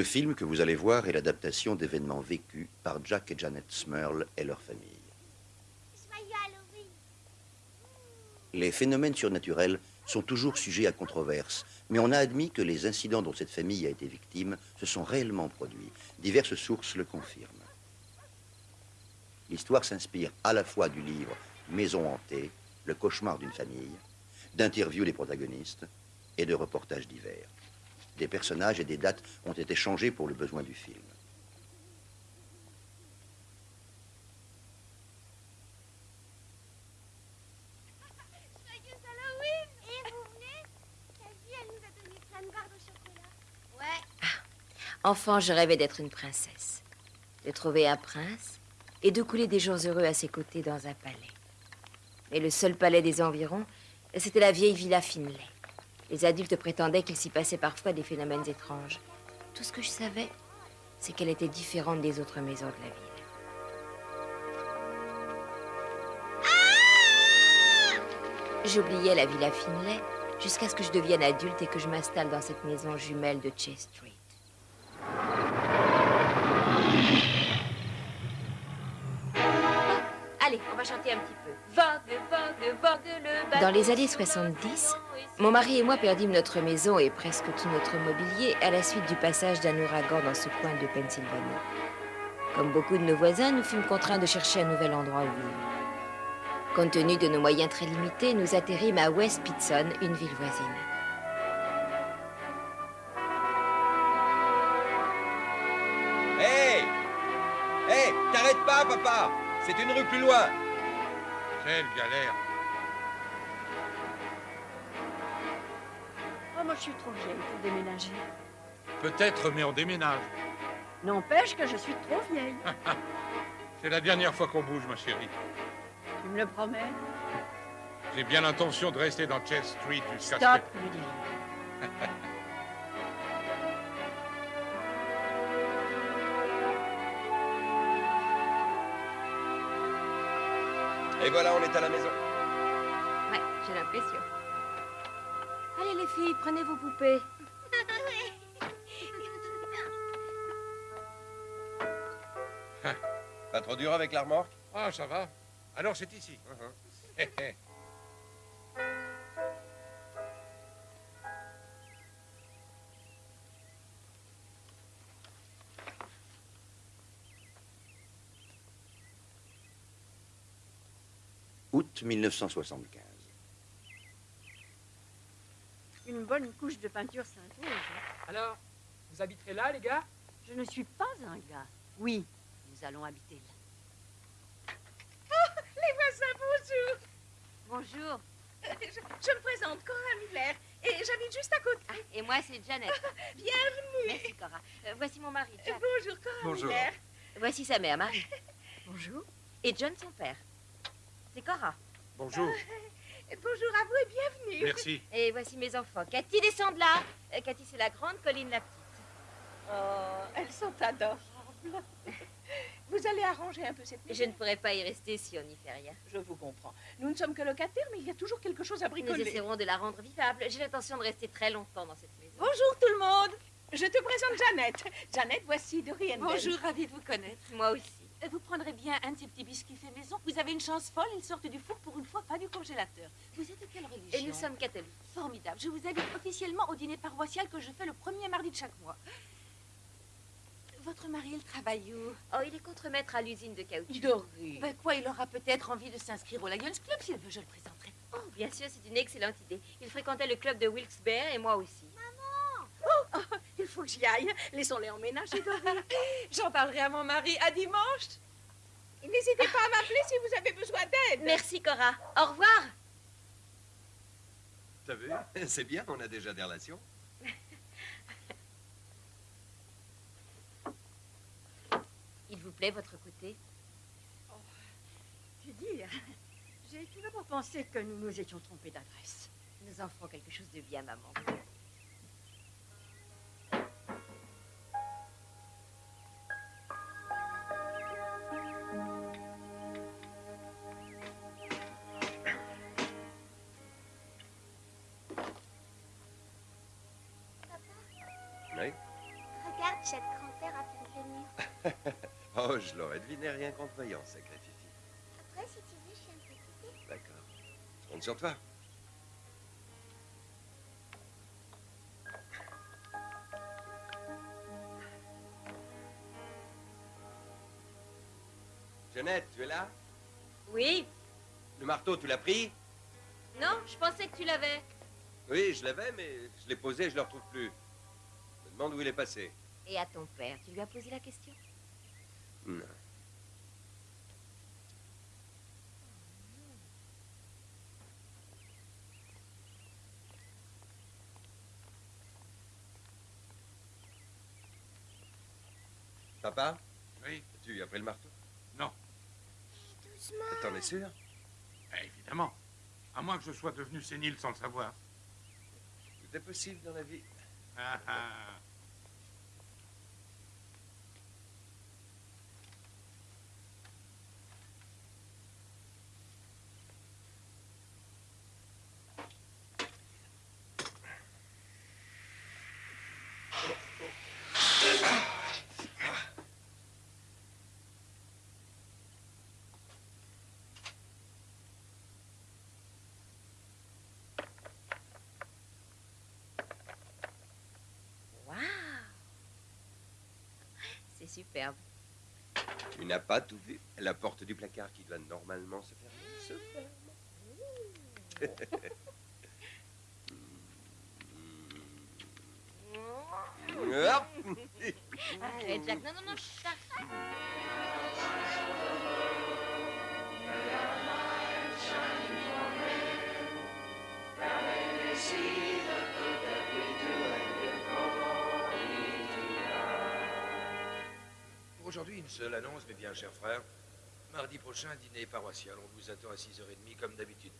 Le film que vous allez voir est l'adaptation d'événements vécus par Jack et Janet Smurl et leur famille. Les phénomènes surnaturels sont toujours sujets à controverse, mais on a admis que les incidents dont cette famille a été victime se sont réellement produits. Diverses sources le confirment. L'histoire s'inspire à la fois du livre Maison hantée, le cauchemar d'une famille, d'interviews des protagonistes et de reportages divers. Des personnages et des dates ont été changés pour le besoin du film. Enfant, je rêvais d'être une princesse, de trouver un prince et de couler des jours heureux à ses côtés dans un palais. Mais le seul palais des environs, c'était la vieille villa Finlay. Les adultes prétendaient qu'il s'y passait parfois des phénomènes étranges. Tout ce que je savais, c'est qu'elle était différente des autres maisons de la ville. J'oubliais la villa Finlay jusqu'à ce que je devienne adulte et que je m'installe dans cette maison jumelle de Chase Street. Va chanter un petit peu. Vogue, vogue, vogue le Dans les années 70, mon mari et moi perdîmes notre maison et presque tout notre mobilier à la suite du passage d'un ouragan dans ce coin de Pennsylvanie. Comme beaucoup de nos voisins, nous fûmes contraints de chercher un nouvel endroit où vivre. Compte tenu de nos moyens très limités, nous atterrîmes à West Pitson, une ville voisine. Hé Hé T'arrêtes pas, papa C'est une rue plus loin Quelle galère Oh, moi, je suis trop vieille pour déménager. Peut-être, mais on déménage. N'empêche que je suis trop vieille. C'est la dernière fois qu'on bouge, ma chérie. tu me le promets? J'ai bien l'intention de rester dans Chess Street jusqu'à ce que... Et voilà, on est à la maison. Ouais, j'ai l'impression. Allez, les filles, prenez vos poupées. Pas trop dur avec la remorque? Ah, ça va. Alors, c'est ici. Hé, hé. Août 1975. Une bonne couche de peinture s'impose. Alors, vous habiterez là, les gars? Je ne suis pas un gars. Oui, nous allons habiter là. Les voisins, bonjour. Bonjour. Je, je me présente, Cora Miller, et j'habite juste à côté. Ah, et moi, c'est Janet. Bienvenue. Merci, Cora. Euh, voici mon mari, Jack. Bonjour, Cora Bonjour. Miller. Voici sa mère, Marie. Bonjour. Et John, son père. C'est Cora. Bonjour. Bonjour à vous et bienvenue. Merci. Et voici mes enfants. Cathy, descend de là. Euh, Cathy, c'est la grande, Colline, la petite. Oh, elles sont adorables. Vous allez arranger un peu cette maison. Je ne pourrais pas y rester si on n'y fait rien. Je vous comprends. Nous ne sommes que locataires, mais il y a toujours quelque chose à Nous bricoler. essaierons de la rendre vivable. J'ai l'intention de rester très longtemps dans cette maison. Bonjour tout le monde. Je te présente Jeannette. Jeannette, voici Dorian. Bonjour, ravie de vous connaître. Moi aussi. Euh, Vous prendrez bien un de ces petits biscuits faits maison. Vous avez une chance folle, ils sortent du four pour une fois, pas du congélateur. Vous êtes de quelle religion Et nous sommes catholiques. Formidable. Je vous invite officiellement au dîner paroissial que je fais le premier mardi de chaque mois. Votre mari, il travaille où? Oh, il est contremaître à l'usine de caoutchouc. Doré. Ben quoi, il aura peut-être envie de s'inscrire au Lions Club. S'il veut, je le présenterai. Oh, bien sûr, c'est une excellente idée. Il fréquentait le club de Wilkes-Barre et moi aussi. Oh, il faut que j'y aille. Laissons-les emménager, Doré. J'en parlerai à mon mari. À dimanche. N'hésitez pas à m'appeler si vous avez besoin d'aide. Merci, Cora. Au revoir. T'as vu? C'est bien, on a déjà des relations. Il vous plaît, votre côté? Que dire J'ai tout d'abord pensé que nous nous étions trompés d'adresse. Nous en ferons quelque chose de bien, maman. Oh, je l'aurais deviné rien qu'en te voyant, sacré Fifi. Après, si tu veux, je fais un thé. D'accord. Je compte sur toi. Jeannette, tu es là? Oui Le marteau, tu l'as pris? Non, je pensais que tu l'avais. Oui, je l'avais, mais je l'ai posé et je le retrouve plus. Je me demande où il est passé. Et à ton père, tu lui as posé la question? Non. Papa Oui Tu as pris le marteau? Non. Doucement. T'en es sûr? Eh, Évidemment. À moins que je sois devenu sénile sans le savoir. Tout est possible dans la vie. Ah, ah. Waouh C'est superbe. Tu n'as pas tout vu. La porte du placard qui doit normalement se fermer se ferme. Hop Arrête, Jack. Non, non, non, chut, seule annonce, mes bien chers frères. Mardi prochain, dîner paroissial. On vous attend à 6h30 comme d'habitude.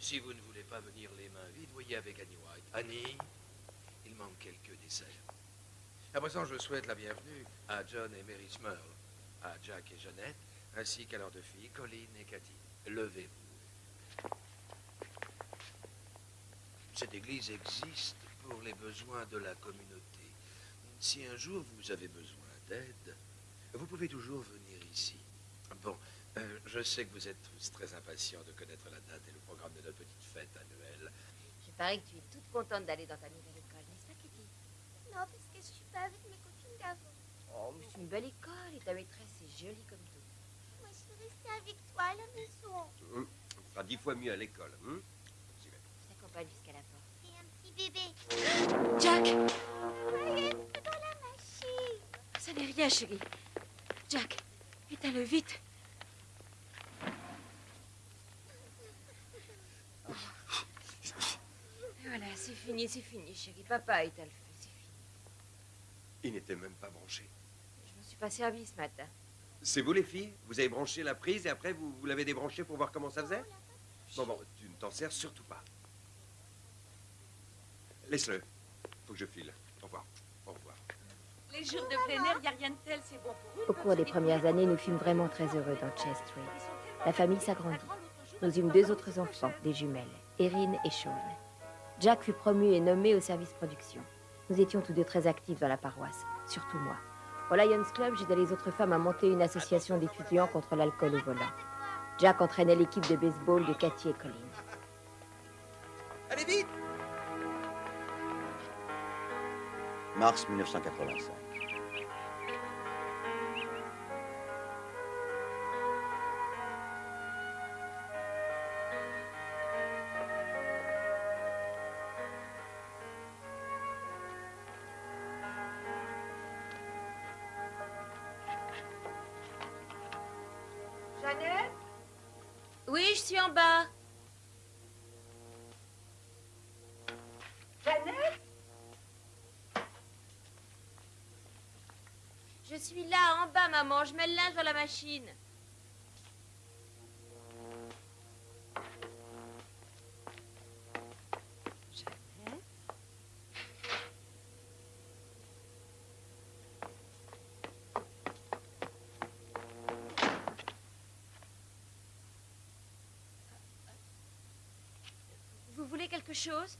Si vous ne voulez pas venir les mains vides, voyez avec Annie White. Annie, il manque quelques desserts. À présent, je souhaite la bienvenue à John et Mary Smurl, à Jack et Jeannette, ainsi qu'à leurs deux filles, Colleen et Cathy. Levez-vous. Cette église existe pour les besoins de la communauté. Si un jour vous avez besoin d'aide, vous pouvez toujours venir ici. Bon, euh, je sais que vous êtes tous très impatients de connaître la date et le programme de notre petite fête annuelle. Je parie que tu es toute contente d'aller dans ta nouvelle école, n'est-ce pas, Kitty? Non, parce que je suis pas avec mes copines d'avant. Oh, mais c'est une belle école et ta maîtresse est jolie comme tout. Moi, je veux rester avec toi à la maison. On fera dix fois mieux à l'école. J'y vais. Je t'accompagne jusqu'à la porte. C'est un petit bébé. Jack Regarde, c'est dans la machine. Ça n'est rien, chérie. Jack, éteins-le vite. Voilà, c'est fini, c'est fini, chérie. Papa éteint le feu, c'est fini. Il n'était même pas branché. Je me suis pas servi ce matin. C'est vous les filles? Vous avez branché la prise et après vous, vous l'avez débranché pour voir comment ça faisait? Bon, bon, tu ne t'en sers surtout pas. Laisse-le. Faut que je file. Au revoir. Les jours de plein air, il n'y a rien de tel, c'est bon pour eux. Au cours des premières années, nous fûmes vraiment très heureux dans Chest Street. La famille s'agrandit. Nous eûmes deux autres enfants, des jumelles, Erin et Sean. Jack fut promu et nommé au service production. Nous étions tous deux très actifs dans la paroisse, surtout moi. Au Lions Club, j'aidais les autres femmes à monter une association d'étudiants contre l'alcool au volant. Jack entraînait l'équipe de baseball de Cathy et Colleen. Allez vite Mars 1985. Suis là, en bas, maman. Je mets le linge dans la machine. Vous voulez quelque chose?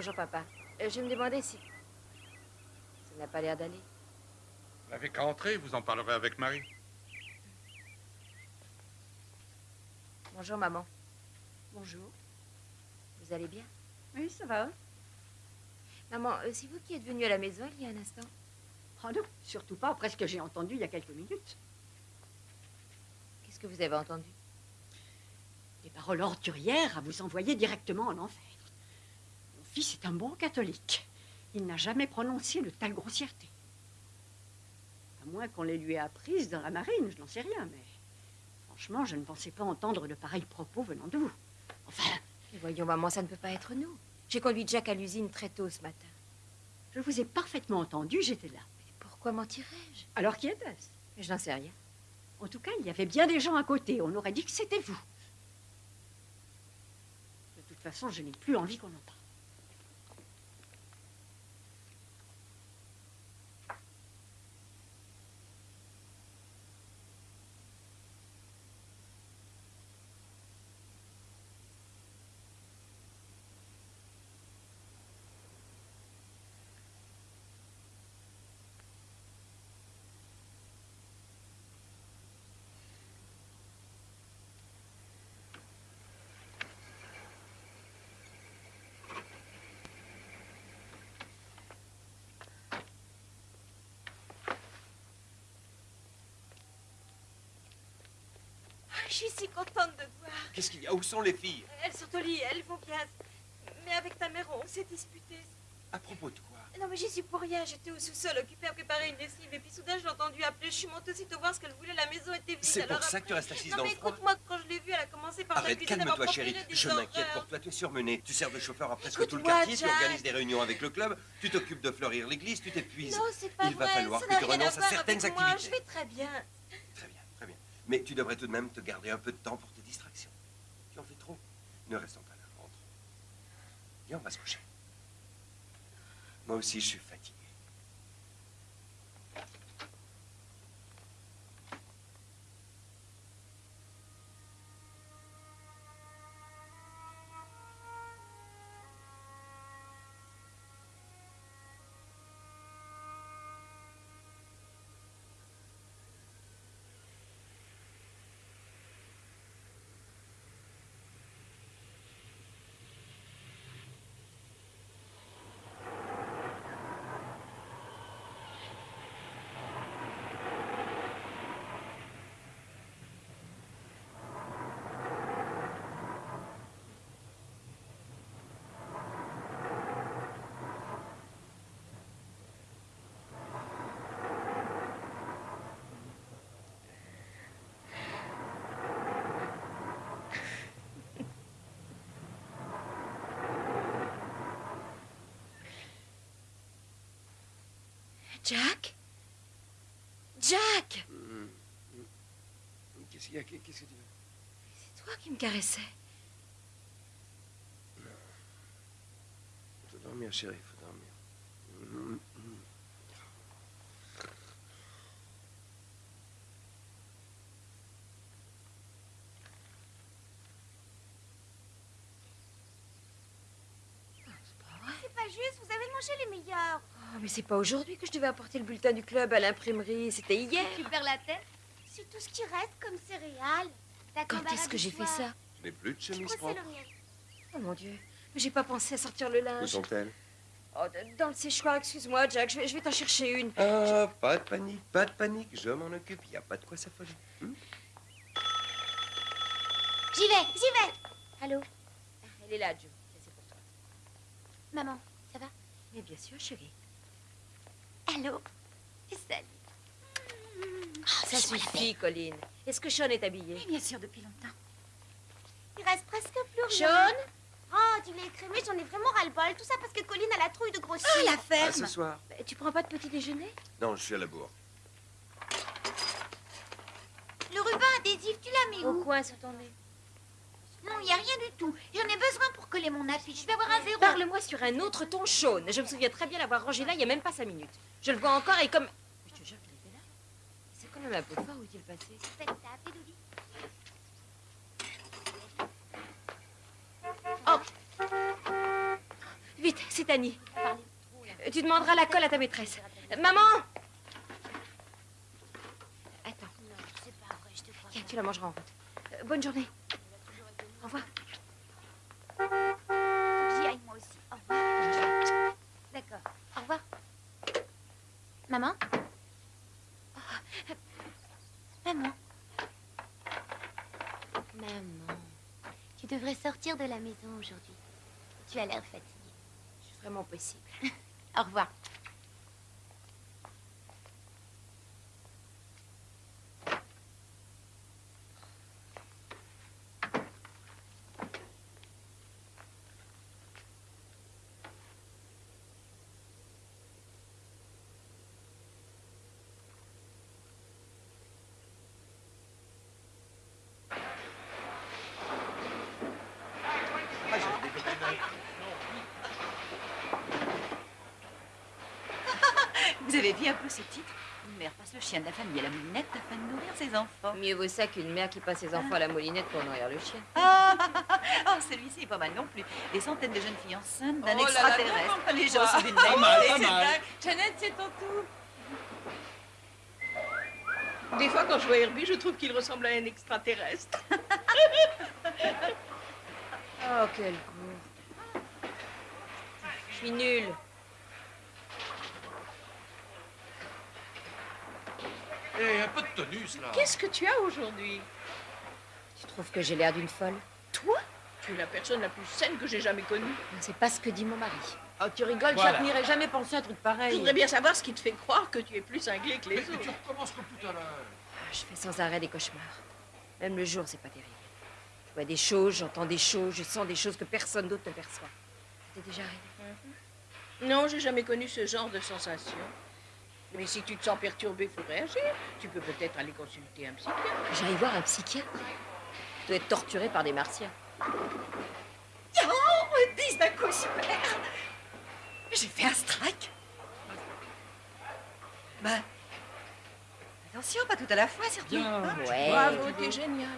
Bonjour, papa. Euh, je me demandais si... Ça n'a pas l'air d'aller. Vous n'avez qu'à entrer, vous en parlerez avec Marie. Bonjour, maman. Bonjour. Vous allez bien? Oui, ça va. Maman, euh, c'est vous qui êtes venue à la maison il y a un instant? Oh non, surtout pas après ce que j'ai entendu il y a quelques minutes. Qu'est-ce que vous avez entendu? Des paroles ordurières à vous envoyer directement en enfer. Fils est un bon catholique. Il n'a jamais prononcé de telle grossièreté. À moins qu'on les lui ait apprises dans la marine, je n'en sais rien, mais franchement, je ne pensais pas entendre de pareils propos venant de vous. Enfin, Mais voyons, maman, ça ne peut pas être nous. J'ai conduit Jack à l'usine très tôt ce matin. je vous ai parfaitement entendu, j'étais là. Pourquoi mentirais-je? Alors qui était-ce? Mais Je n'en sais rien. En tout cas, il y avait bien des gens à côté. On aurait dit que c'était vous. De toute façon, je n'ai plus envie qu'on en parle. Je suis si contente de te voir. Qu'est-ce qu'il y a? Où sont les filles? Elles sont au lit, elles vont bien. Mais avec ta mère, on s'est disputé. À propos de quoi? Non, mais j'y suis pour rien. J'étais au sous-sol, occupée à préparer une lessive. Et puis soudain, je l'ai entendue appeler. Je suis montée aussitôt voir ce qu'elle voulait. La maison était vide. C'est pour ça que tu restes assise Non, dans mais le froid écoute-moi, quand je l'ai vue, elle a commencé par Arrête, calme-toi, chérie. Je m'inquiète pour toi. Tu es surmenée. Tu sers de chauffeur à presque tout le quartier. Tu organises des réunions avec le club. Tu t'occupes de fleurir l'église. Tu t'épuises. Non, c'est pas Il va vrai. falloir ça que tu renonces à certaines moi. Je vais très bien. Mais tu devrais tout de même te garder un peu de temps pour tes distractions. Tu en fais trop. Ne restons pas là. Rentre. Viens, on va se coucher. Moi aussi, je suis fatigué. Jack? Jack Qu'est-ce qu'il y a? Qu'est-ce que tu veux? C'est toi qui me caressais. Faut dormir, chérie, faut dormir. C'est pas juste, vous avez mangé les meilleurs. Oh, mais c'est pas aujourd'hui que je devais apporter le bulletin du club à l'imprimerie. C'était hier. Tu perds la tête C'est tout ce qui reste comme céréales. Quand est-ce que j'ai fait ça Je n'ai plus de chemise propre. Oh mon Dieu. Mais j'ai pas pensé à sortir le Où linge. sont-elles Oh, dans le séchoir, excuse-moi, Jack. Je vais, je vais t'en chercher une. Ah, pas de panique, pas de panique. Je m'en occupe. Il n'y a pas de quoi s'affoler. Hmm J'y vais, j'y vais. Allô Elle est là, Joe. C'est pour toi. Maman, ça va? Mais bien sûr, chérie. Allô Salut. Ça suffit, Colline. Est-ce que Sean est habillé Bien sûr, depuis longtemps. Il reste presque plus rien. Sean Oh, du lait écrémé, j'en ai vraiment ras-le-bol. Tout ça parce que Colline a la trouille de grossir. Ah, la À ferme ce soir. Bah, Tu prends pas de petit déjeuner? Non, je suis à la bourre. Le ruban adhésif, tu l'as mis Au où? coin sur ton nez. Non, il n'y a rien du tout. J'en ai besoin pour coller mon affiche. Je vais avoir un zéro. Parle-moi sur un autre ton, Sean. Je me souviens très bien l'avoir rangé là il y a même pas cinq minutes. Je le vois encore et comme... Mais je te jure qu'il était là? C'est quand même un peu fort où est-il passé? Faites ça, Pédouli. Vite, c'est Annie. Euh, Tu demanderas la colle à ta maîtresse. Maman Attends. Tiens, tu la mangeras en route. Euh, bonne journée. Au revoir. J'y aille moi aussi. Au revoir. D'accord. Au revoir. Maman? Oh. Maman. Maman. Tu devrais sortir de la maison aujourd'hui. Tu as l'air fatiguée. C'est vraiment possible. Au revoir. Vu un peu ce titre Une mère passe le chien de la famille à la moulinette afin de nourrir ses enfants. Mieux vaut ça qu'une mère qui passe ses enfants à la moulinette pour nourrir le chien. Ah, oh, celui-ci est pas mal non plus. Des centaines de jeunes filles enceintes d'un Oh là là, extraterrestre. Les quoi. gens sont Pas mal, pas. Jeannette, c'est ton tour. Des fois, quand je vois Herbie, je trouve qu'il ressemble à un extraterrestre. Oh, quel goût. Je suis nulle. Eh, un peu de tonus, là. Qu'est-ce que tu as aujourd'hui? Tu trouves que j'ai l'air d'une folle? Toi? Tu es la personne la plus saine que j'ai jamais connue. C'est pas ce que dit mon mari. Oh, tu rigoles, Voilà. Jacques n'irait jamais penser à un truc pareil. Je voudrais bien savoir ce qui te fait croire que tu es plus cinglé que les Mais, mais autres. tu recommences comme tout à l'heure. Je fais sans arrêt des cauchemars. Même le jour, c'est pas terrible. Je vois des choses, j'entends des choses, je sens des choses que personne d'autre ne perçoit. Ça t'est déjà arrivé Non, j'ai jamais connu ce genre de sensation. Mais si tu te sens perturbé, il faut réagir. Tu peux peut-être aller consulter un psychiatre. J'aille voir un psychiatre. Tu dois être torturé par des martiens. Oh, dis d'un coup super J'ai fait un strike Ben, attention, pas tout à la fois, surtout. Bien, Hein ouais. Bravo, t'es génial.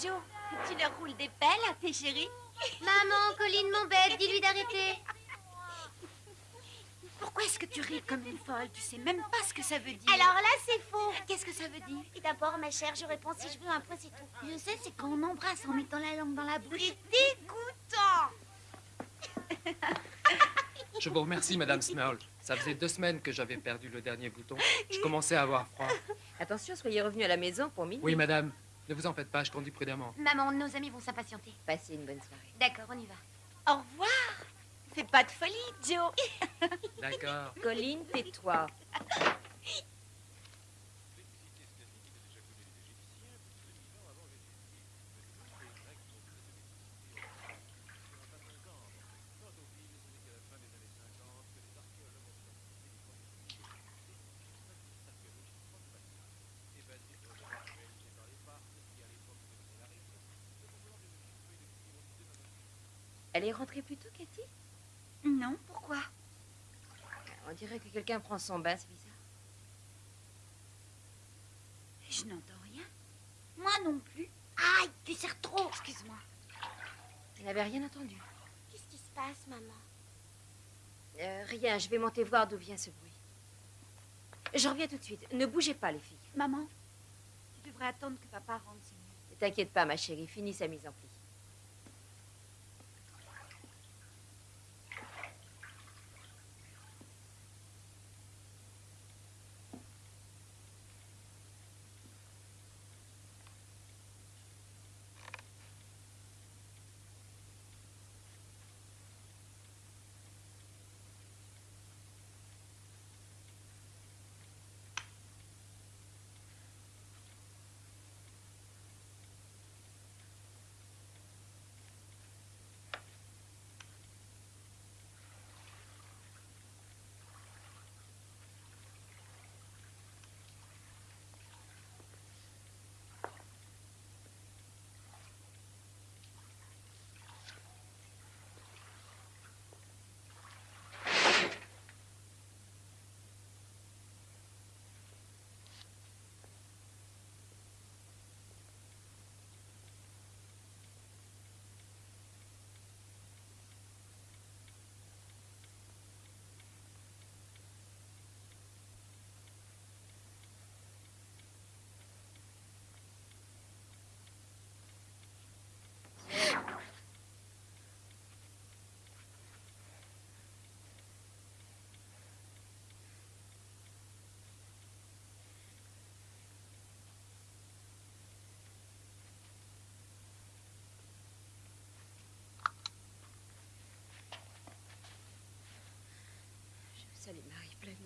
Joe, tu leur roules des pelles à tes chéris Maman, Colline m'embête, dis-lui d'arrêter. Pourquoi est-ce que tu ris comme une folle? Tu sais même pas ce que ça veut dire. Alors là, c'est faux. Qu'est-ce que ça veut dire? Et d'abord, ma chère, je réponds si je veux un point, c'est tout. Je sais, c'est quand on embrasse en mettant la langue dans la bouche. C'est dégoûtant Je vous remercie, Madame Smurl. Ça faisait deux semaines que j'avais perdu le dernier bouton. Je commençais à avoir froid. Attention, soyez revenus à la maison pour minuit. Oui, madame. Ne vous en faites pas, je conduis prudemment. Maman, nos amis vont s'impatienter. Passez une bonne soirée. D'accord, on y va. Au revoir. Fais pas de folie, Joe. D'accord. Colline, tais-toi. Elle est rentrée plus tôt, Cathy? Non, pourquoi? On dirait que quelqu'un prend son bain, c'est bizarre. Je n'entends rien. Moi non plus. Aïe, tu serres trop. Excuse-moi. Elle n'avait rien entendu. Qu'est-ce qui se passe, maman? Euh, rien, je vais monter voir d'où vient ce bruit. Je reviens tout de suite. Ne bougez pas, les filles. Maman, tu devrais attendre que papa rentre, c'est mieux. Ne t'inquiète pas, ma chérie. Finis sa mise en pli.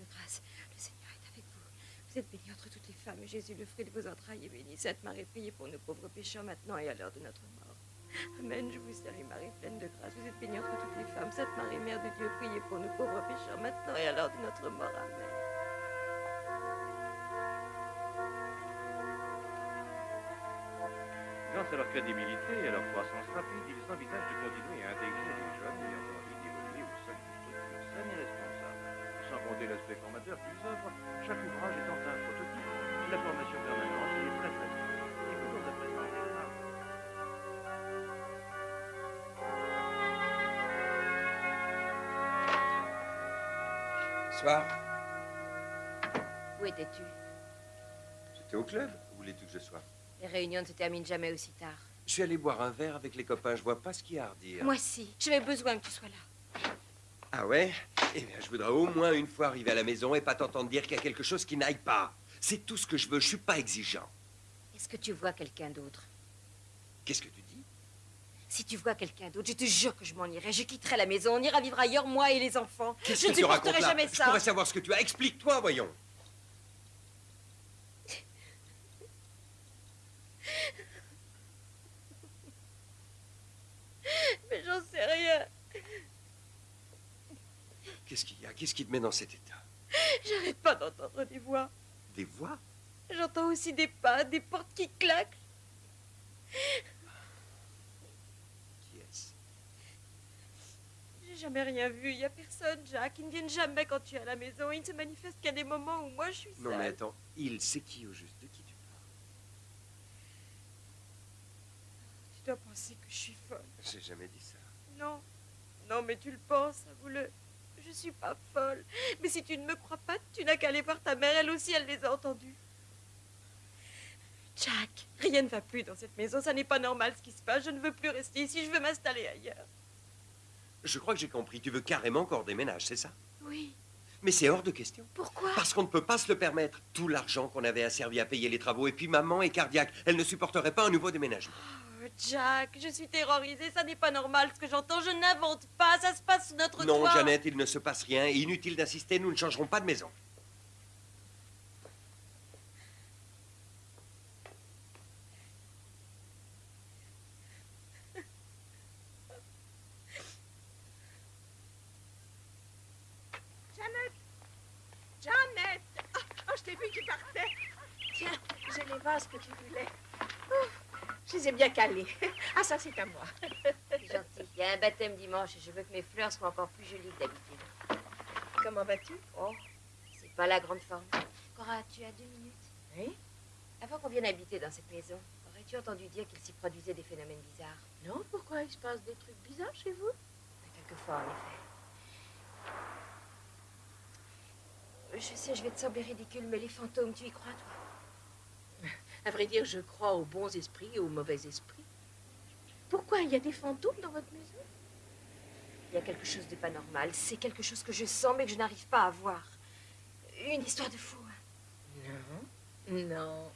Grâce. Le Seigneur est avec vous. Vous êtes bénie entre toutes les femmes, et Jésus, le fruit de vos entrailles, est béni. Sainte Marie, priez pour nos pauvres pécheurs, maintenant et à l'heure de notre mort. Amen. Je vous salue, Marie, pleine de grâce. Vous êtes bénie entre toutes les femmes. Sainte Marie, Mère de Dieu, priez pour nos pauvres pécheurs, maintenant et à l'heure de notre mort. Amen. Grâce à leur crédibilité et à leur croissance rapide, ils envisagent de continuer à intégrer les jeunes ayant Sans compter l'aspect formateur qu'ils offrent, chaque ouvrage étant un prototype, la formation permanente est très présente. Écoutons à présent les femmes. Soir. Où étais-tu? J'étais au club. Où voulais-tu que je sois? Les réunions ne se terminent jamais aussi tard. Je suis allé boire un verre avec les copains. Je vois pas ce qu'il y a à redire. Moi si. J'avais besoin que tu sois là. Ah ouais Eh bien, je voudrais au moins une fois arriver à la maison et pas t'entendre dire qu'il y a quelque chose qui n'aille pas. C'est tout ce que je veux. Je suis pas exigeant. Est-ce que tu vois quelqu'un d'autre? Qu'est-ce que tu dis? Si tu vois quelqu'un d'autre, je te jure que je m'en irai. Je quitterai la maison. On ira vivre ailleurs, moi et les enfants. Je que ne supporterai jamais Je ça. pourrais savoir ce que tu as. Explique-toi, voyons. Mais j'en sais rien. Qu'est-ce qu'il y a? Qu'est-ce qui te met dans cet état? J'arrête pas d'entendre des voix. Des voix? J'entends aussi des pas, des portes qui claquent. Qui est-ce? J'ai jamais rien vu. Il y a personne, Jacques. Ils ne viennent jamais quand tu es à la maison. Ils ne se manifestent qu'à des moments où moi je suis seule. Non, mais attends. Il sait qui au juste De qui tu parles Tu dois penser que je suis folle. J'ai jamais dit ça. Non. Non, mais tu le penses, avoue-le. Je suis pas folle. Mais si tu ne me crois pas, tu n'as qu'à aller voir ta mère. Elle aussi, elle les a entendus. Jack, rien ne va plus dans cette maison. Ça n'est pas normal ce qui se passe. Je ne veux plus rester ici. Je veux m'installer ailleurs. Je crois que j'ai compris. Tu veux carrément qu'on déménage, c'est ça? Oui. Mais c'est hors de question. Pourquoi? Parce qu'on ne peut pas se le permettre. Tout l'argent qu'on avait asservi à payer les travaux. Et puis maman est cardiaque. Elle ne supporterait pas un nouveau déménagement. Oh, Jack, je suis terrorisée. Ça n'est pas normal ce que j'entends. Je n'invente pas. Ça se passe sous notre Non, toit. Jeannette, il ne se passe rien. Inutile d'insister, nous ne changerons pas de maison. Jeannette Jeannette oh, oh, je t'ai vu, tu partais. Tiens, j'ai les vases que tu voulais. Je les ai bien calés. Ah, ça, c'est à moi. Gentil. Il y a un baptême dimanche et je veux que mes fleurs soient encore plus jolies que d'habitude. Comment vas-tu? Oh, c'est pas la grande forme. Cora, tu as deux minutes? Oui Avant qu'on vienne habiter dans cette maison, aurais-tu entendu dire qu'il s'y produisait des phénomènes bizarres? Non, pourquoi il se passe des trucs bizarres chez vous? Quelquefois, en effet. Je sais, je vais te sembler ridicule, mais les fantômes, tu y crois, toi? À vrai dire, je crois aux bons esprits et aux mauvais esprits. Pourquoi Il y a des fantômes dans votre maison? Il y a quelque chose de pas normal. C'est quelque chose que je sens, mais que je n'arrive pas à voir. Une histoire de fou. Non. Non.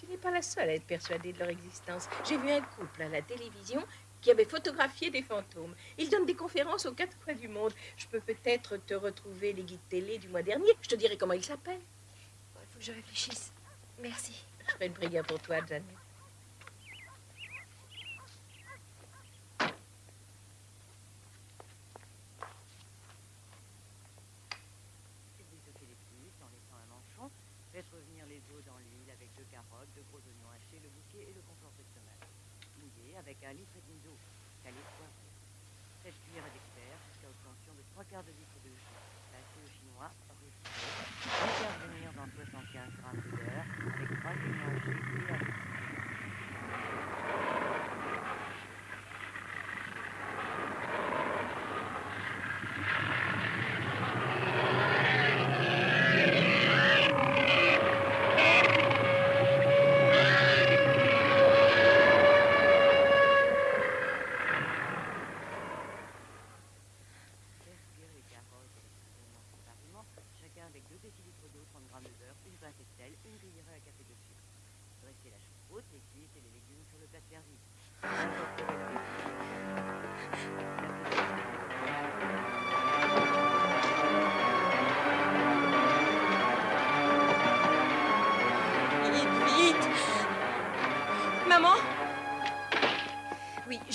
Tu n'es pas la seule à être persuadée de leur existence. J'ai vu un couple à la télévision qui avait photographié des fantômes. Ils donnent des conférences aux quatre coins du monde. Je peux peut-être te retrouver les guides télé du mois dernier. Je te dirai comment ils s'appellent. Il faut que je réfléchisse. Merci. Je ferai une prière pour toi, Janet. Étoffez les plus en laissant un manchon. Faites revenir les os dans l'huile avec deux carottes, deux gros oignons hachés, le bouquet et le concentré de tomate. Mouillez avec un litre d'eau. Poivré. Faites cuire à l'expert jusqu'à obtention de trois quarts de litre de jus. Passez au chinois, réfléchissez. Intervenir dans 75 grammes de beurre Yeah.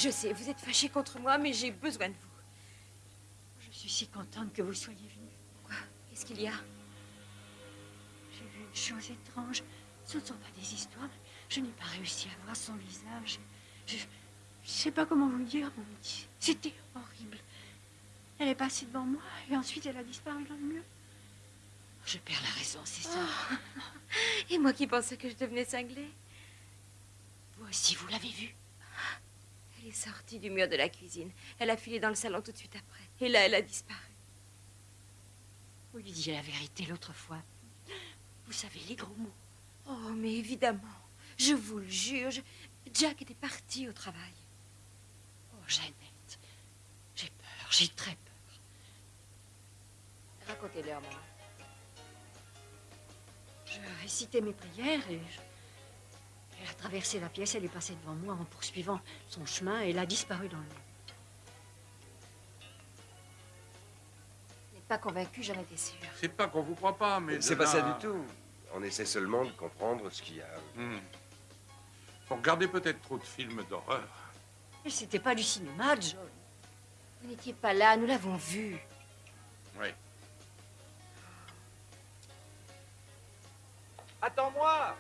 Je sais, vous êtes fâchée contre moi, mais j'ai besoin de vous. Je suis si contente que vous soyez venue. Quoi Qu'est-ce qu'il y a? J'ai vu une chose étrange. Ce ne sont pas des histoires. Je n'ai pas réussi à voir son visage. Je ne sais pas comment vous le dire, mon petit. C'était horrible. Elle est passée devant moi et ensuite elle a disparu dans le mur. Je perds la raison, c'est ça. Oh. Et moi qui pensais que je devenais cinglée? Vous aussi, vous l'avez vue est sortie du mur de la cuisine. Elle a filé dans le salon tout de suite après. Et là, elle a disparu. Vous lui disiez la vérité l'autre fois. Vous savez les gros mots. Oh, mais évidemment. Je vous le jure, je- Jack était parti au travail. Oh, Jeannette, j'ai peur, j'ai très peur. Racontez-leur, maman. Je récitais mes prières et je... Elle a traversé la pièce, elle est passée devant moi en poursuivant son chemin et elle a disparu dans le. Vous n'êtes pas convaincu, j'en étais sûre. C'est pas qu'on vous croit pas, mais. C'est pas là ça du tout. On essaie seulement de comprendre ce qu'il y a. Hmm. Vous regardez peut-être trop de films d'horreur. Mais c'était pas du cinéma, John. Vous n'étiez pas là, nous l'avons vu. Oui. Attends-moi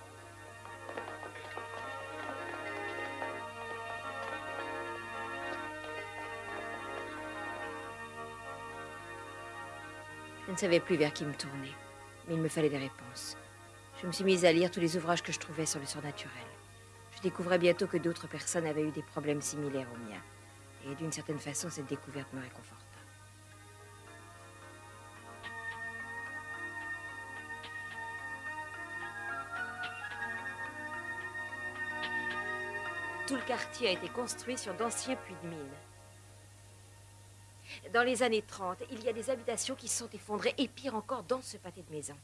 Je ne savais plus vers qui me tourner, mais il me fallait des réponses. Je me suis mise à lire tous les ouvrages que je trouvais sur le surnaturel. Je découvrais bientôt que d'autres personnes avaient eu des problèmes similaires aux miens. Et d'une certaine façon, cette découverte me réconforta. Tout le quartier a été construit sur d'anciens puits de mine. Dans les années 30, il y a des habitations qui se sont effondrées et pire encore dans ce pâté de maisons.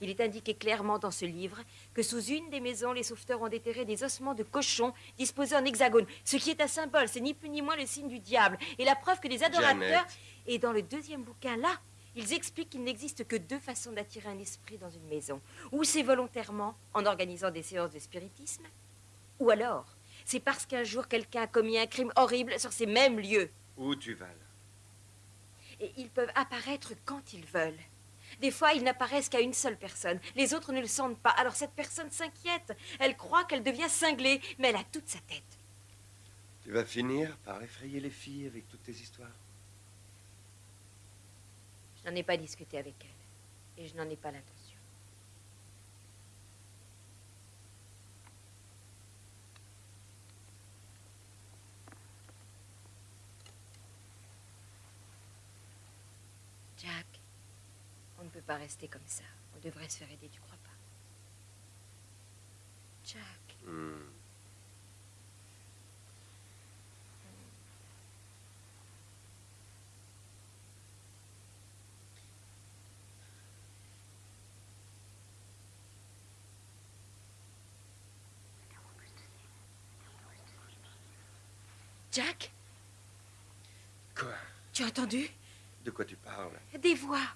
Il est indiqué clairement dans ce livre que sous une des maisons, les sauveteurs ont déterré des ossements de cochons disposés en hexagone, ce qui est un symbole, c'est ni plus ni moins le signe du diable. Et la preuve que les adorateurs... Et dans le deuxième bouquin, là, ils expliquent qu'il n'existe que deux façons d'attirer un esprit dans une maison. Ou c'est volontairement, en organisant des séances de spiritisme, ou alors, c'est parce qu'un jour quelqu'un a commis un crime horrible sur ces mêmes lieux. Où tu vas là? Et ils peuvent apparaître quand ils veulent. Des fois, ils n'apparaissent qu'à une seule personne. Les autres ne le sentent pas. Alors cette personne s'inquiète. Elle croit qu'elle devient cinglée, mais elle a toute sa tête. Tu vas finir par effrayer les filles avec toutes tes histoires. Je n'en ai pas discuté avec elle. Et je n'en ai pas l'intention. Jack, on ne peut pas rester comme ça. On devrait se faire aider, tu crois pas? Jack, Hmm. Jack, Quoi? Tu as entendu? De quoi tu parles? Des voix.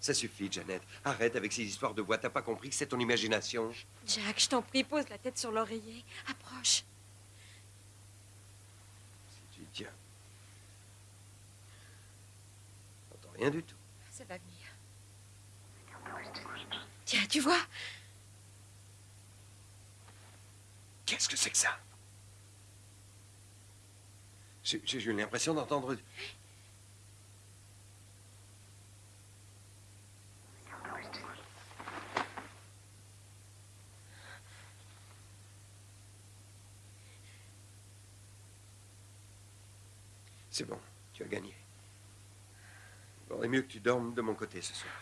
Ça suffit, Janet. Arrête avec ces histoires de voix. T'as pas compris que c'est ton imagination? Jack, je t'en prie, pose la tête sur l'oreiller. Approche. Tu tiens. J'entends rien du tout. Ça va venir. Tiens, tu vois? Qu'est-ce que c'est que ça? J'ai j'ai eu l'impression d'entendre. C'est bon, tu as gagné. Il vaudrait mieux que tu dormes de mon côté ce soir.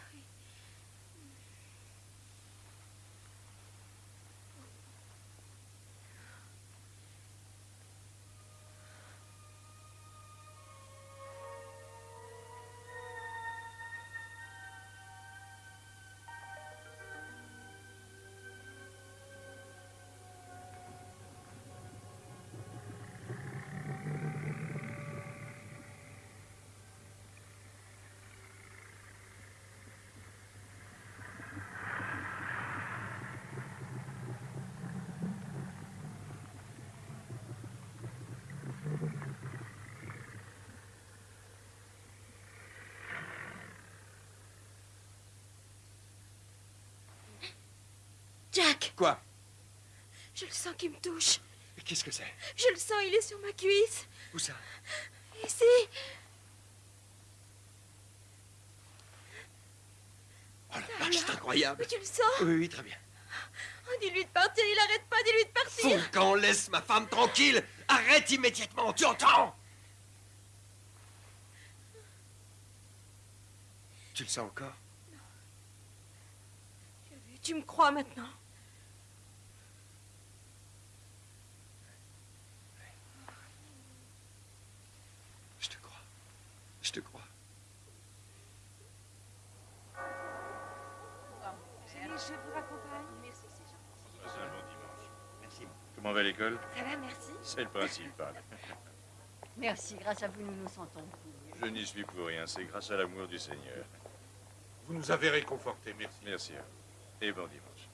Jack Quoi? Je le sens qui me touche. Qu'est-ce que c'est? Je le sens, il est sur ma cuisse. Où ça? Ici. Oh la vache, c'est incroyable. Mais tu le sens? Oui, oui, très bien. Oh, dis-lui de partir, il arrête pas, dis-lui de partir. Foucan, laisse ma femme tranquille Arrête immédiatement, tu entends? Tu le sens encore? Tu me crois maintenant? Comment va l'école Ça va, merci. C'est le principal. Merci, grâce à vous, nous nous sentons. Je n'y suis pour rien, c'est grâce à l'amour du Seigneur. Vous nous avez réconfortés, merci. Merci à vous. Et bon dimanche.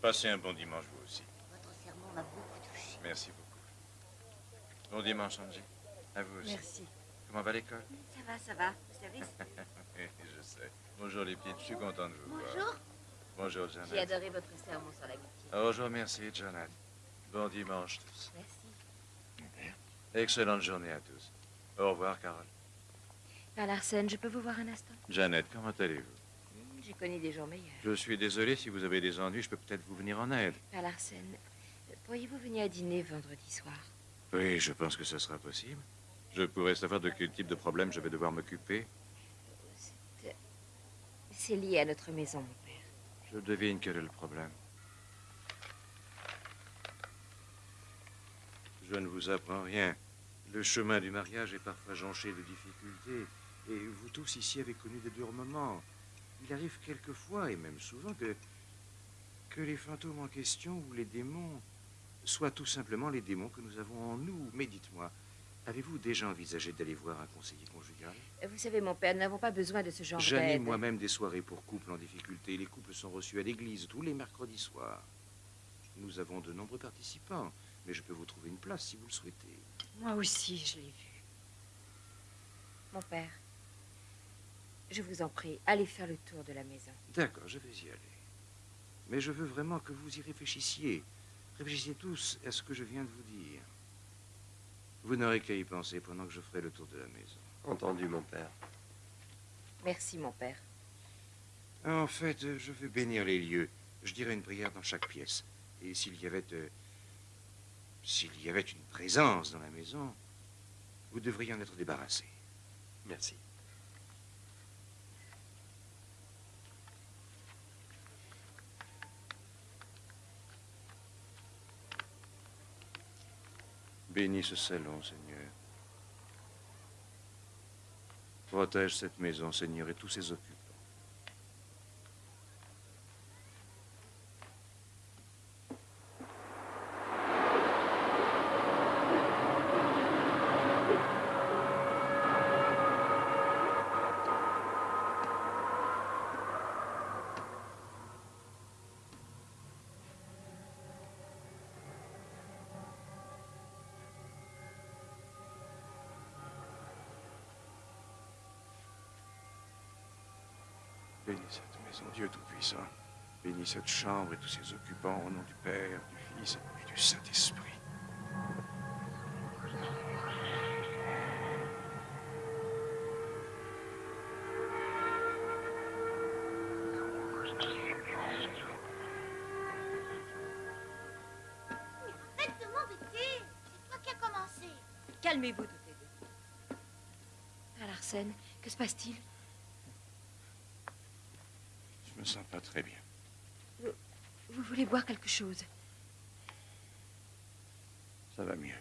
Passez un bon dimanche, vous aussi. Votre serment m'a beaucoup touché. Merci beaucoup. Bon dimanche, Angie. À vous aussi. Merci. Comment va l'école? Ça va, ça va. Au service Je sais. Bonjour les petites, je suis content de vous voir. Bonjour. Bonjour, Janet. J'ai adoré votre sermon sur l'amitié. Oh, je vous remercie, Janet. Bon dimanche tous. Merci. Excellente journée à tous. Au revoir, Carole. Père Larsen, je peux vous voir un instant? Janet, comment allez-vous? J'ai connu des jours meilleurs. Je suis désolé si vous avez des ennuis, je peux peut-être vous venir en aide. Père Larsen, pourriez-vous venir à dîner vendredi soir? Oui, je pense que ce sera possible. Je pourrais savoir de quel type de problème je vais devoir m'occuper. C'est lié à notre maison, mon père. Je devine quel est le problème. Je ne vous apprends rien. Le chemin du mariage est parfois jonché de difficultés. Et vous tous ici avez connu des durs moments. Il arrive quelquefois, et même souvent, que, que les fantômes en question ou les démons soient tout simplement les démons que nous avons en nous. Mais dites-moi, avez-vous déjà envisagé d'aller voir un conseiller conjugal? Vous savez, mon père, nous n'avons pas besoin de ce genre d'aide. J'anime moi-même des soirées pour couples en difficulté. Les couples sont reçus à l'église tous les mercredis soirs. Nous avons de nombreux participants, mais je peux vous trouver une place si vous le souhaitez. Moi aussi, je l'ai vu. Mon père, je vous en prie, allez faire le tour de la maison. D'accord, je vais y aller. Mais je veux vraiment que vous y réfléchissiez. Réfléchissez tous à ce que je viens de vous dire. Vous n'aurez qu'à y penser pendant que je ferai le tour de la maison. Entendu, mon père. Merci, mon père. En fait, je veux bénir les lieux. Je dirais une prière dans chaque pièce. Et s'il y avait... euh, s'il y avait une présence dans la maison, vous devriez en être débarrassé. Merci. Bénis ce salon, Seigneur. Protège cette maison, Seigneur, et tous ses occupants. Bénis cette maison, Dieu Tout-Puissant. Bénis cette chambre et tous ses occupants au nom du Père, du Fils et du Saint-Esprit. Arrête de m'embêter. C'est toi qui as commencé. Calmez-vous toutes les deux. Père Larsen, que se passe-t-il? Me sens pas très bien. Vous voulez boire quelque chose? Ça va mieux.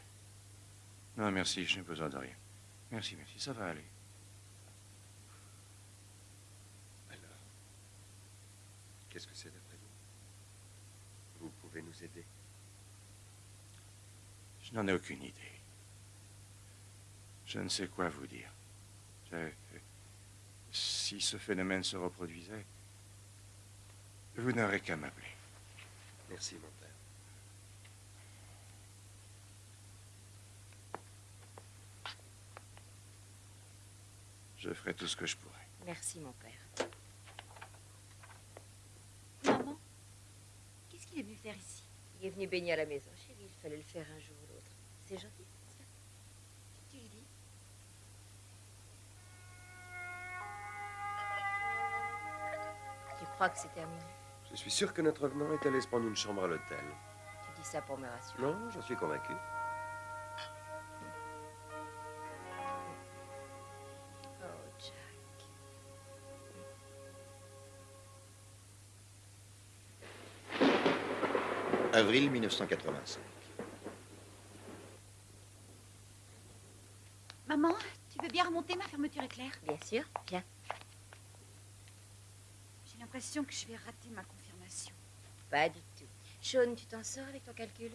Non, merci, je n'ai besoin de rien. Merci, merci, ça va aller. Alors, qu'est-ce que c'est d'après vous? Vous pouvez nous aider? Je n'en ai aucune idée. Je ne sais quoi vous dire. Je- Si ce phénomène se reproduisait, vous n'aurez qu'à m'appeler. Merci, mon père. Je ferai tout ce que je pourrai. Merci, mon père. Maman, qu'est-ce qu'il est venu faire ici? Il est venu baigner à la maison, chérie. Il fallait le faire un jour ou l'autre. C'est gentil, pas Tu lui dis? Tu crois que c'est terminé? Je suis sûr que notre venant est allé se prendre une chambre à l'hôtel. Tu dis ça pour me rassurer. Non, j'en suis convaincu. Oh, Jack. Avril 1985. Maman, tu veux bien remonter ma fermeture éclair? Bien sûr, viens. J'ai l'impression que je vais rater ma confirmation. Pas du tout. Sean, tu t'en sors avec ton calcul?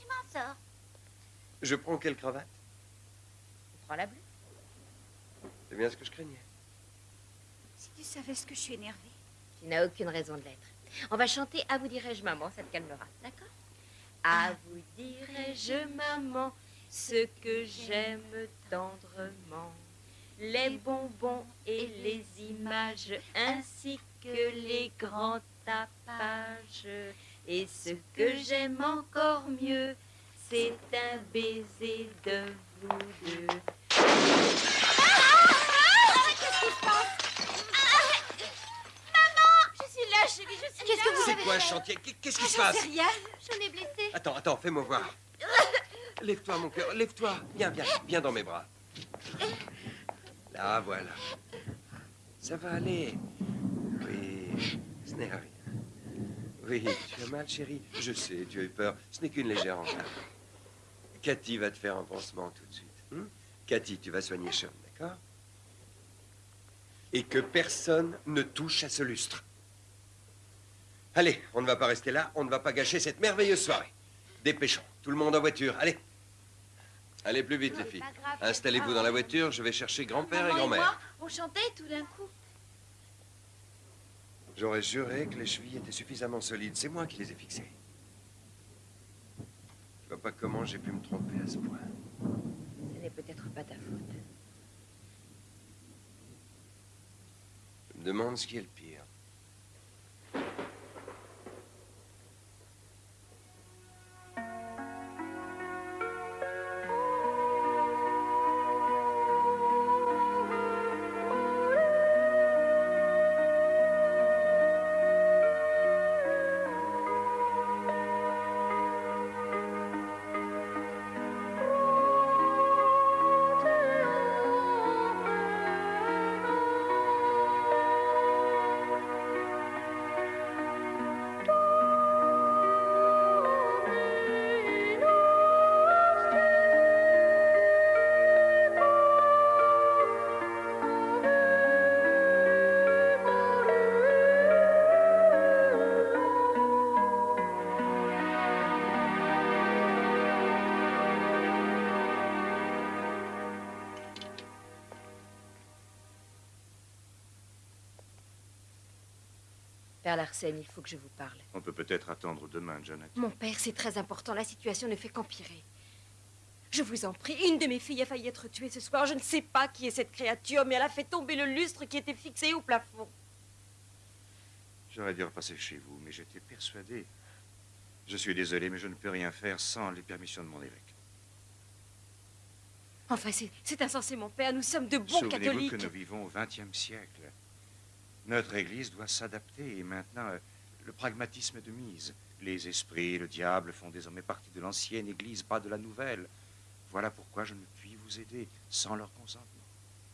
Je m'en sors. Je prends quelle cravate? Tu prends la bleue C'est bien ce que je craignais. Si tu savais ce que je suis énervée. Tu n'as aucune raison de l'être. On va chanter À vous dirai-je maman, ça te calmera, d'accord À vous dirai-je maman ce que j'aime tendrement, les bonbons et les images, ainsi que les grands Et ce que j'aime encore mieux, c'est un baiser de vous deux. Qu'est-ce qui se passe Maman Je suis là, chérie, je suis Qu'est-ce que vous C'est avez quoi un fait? Chantier? Qu'est- Qu'est-ce qui Ah, se j'en passe? sais rien. J'en ai blessé. Attends, attends, fais-moi voir. Lève-toi, mon cœur, lève-toi. Viens, viens, viens dans mes bras. Là, voilà. Ça va aller. Oui, ce n'est rien. Oui, tu as mal, chérie. Je sais, tu as eu peur. Ce n'est qu'une légère entrave. Cathy va te faire un pansement tout de suite. hein Cathy, tu vas soigner Sean, d'accord? Et que personne ne touche à ce lustre. Allez, on ne va pas rester là, on ne va pas gâcher cette merveilleuse soirée. Dépêchons, tout le monde en voiture, allez. Allez plus vite, les filles. Installez-vous dans la voiture, je vais chercher grand-père et grand-mère. moi, on chantait tout d'un coup. J'aurais juré que les chevilles étaient suffisamment solides. C'est moi qui les ai fixées. Je vois pas comment j'ai pu me tromper à ce point. Ce n'est peut-être pas ta faute. Je me demande ce qui est le Larsen, il faut que je vous parle. On peut peut-être attendre demain, Janet. Mon père, c'est très important. La situation ne fait qu'empirer. Je vous en prie, une de mes filles a failli être tuée ce soir. Je ne sais pas qui est cette créature, mais elle a fait tomber le lustre qui était fixé au plafond. J'aurais dû repasser chez vous, mais j'étais persuadé. Je suis désolé, mais je ne peux rien faire sans les permissions de mon évêque. Enfin, c'est- insensé, mon père. Nous sommes de bons Souvenez-vous catholiques. que nous vivons au XXe siècle. Notre Église doit s'adapter et maintenant, euh, le pragmatisme est de mise. Les esprits et le diable font désormais partie de l'ancienne Église, pas de la nouvelle. Voilà pourquoi je ne puis vous aider sans leur consentement.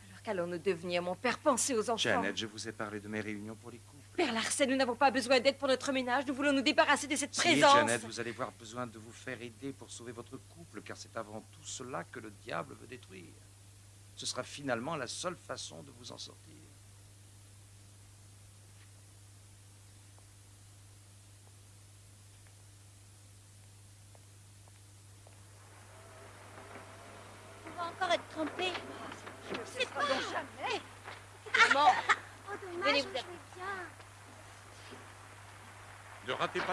Alors qu'allons-nous devenir, mon père? Pensez aux enfants. Janet, je vous ai parlé de mes réunions pour les couples. Père Larsen, nous n'avons pas besoin d'aide pour notre ménage. Nous voulons nous débarrasser de cette Si, présence. Janet, vous allez avoir besoin de vous faire aider pour sauver votre couple, car c'est avant tout cela que le diable veut détruire. Ce sera finalement la seule façon de vous en sortir. On va encore être trompés. C'est pas jamais. Maman, Oh, dommage, Venez on vous jouait bien.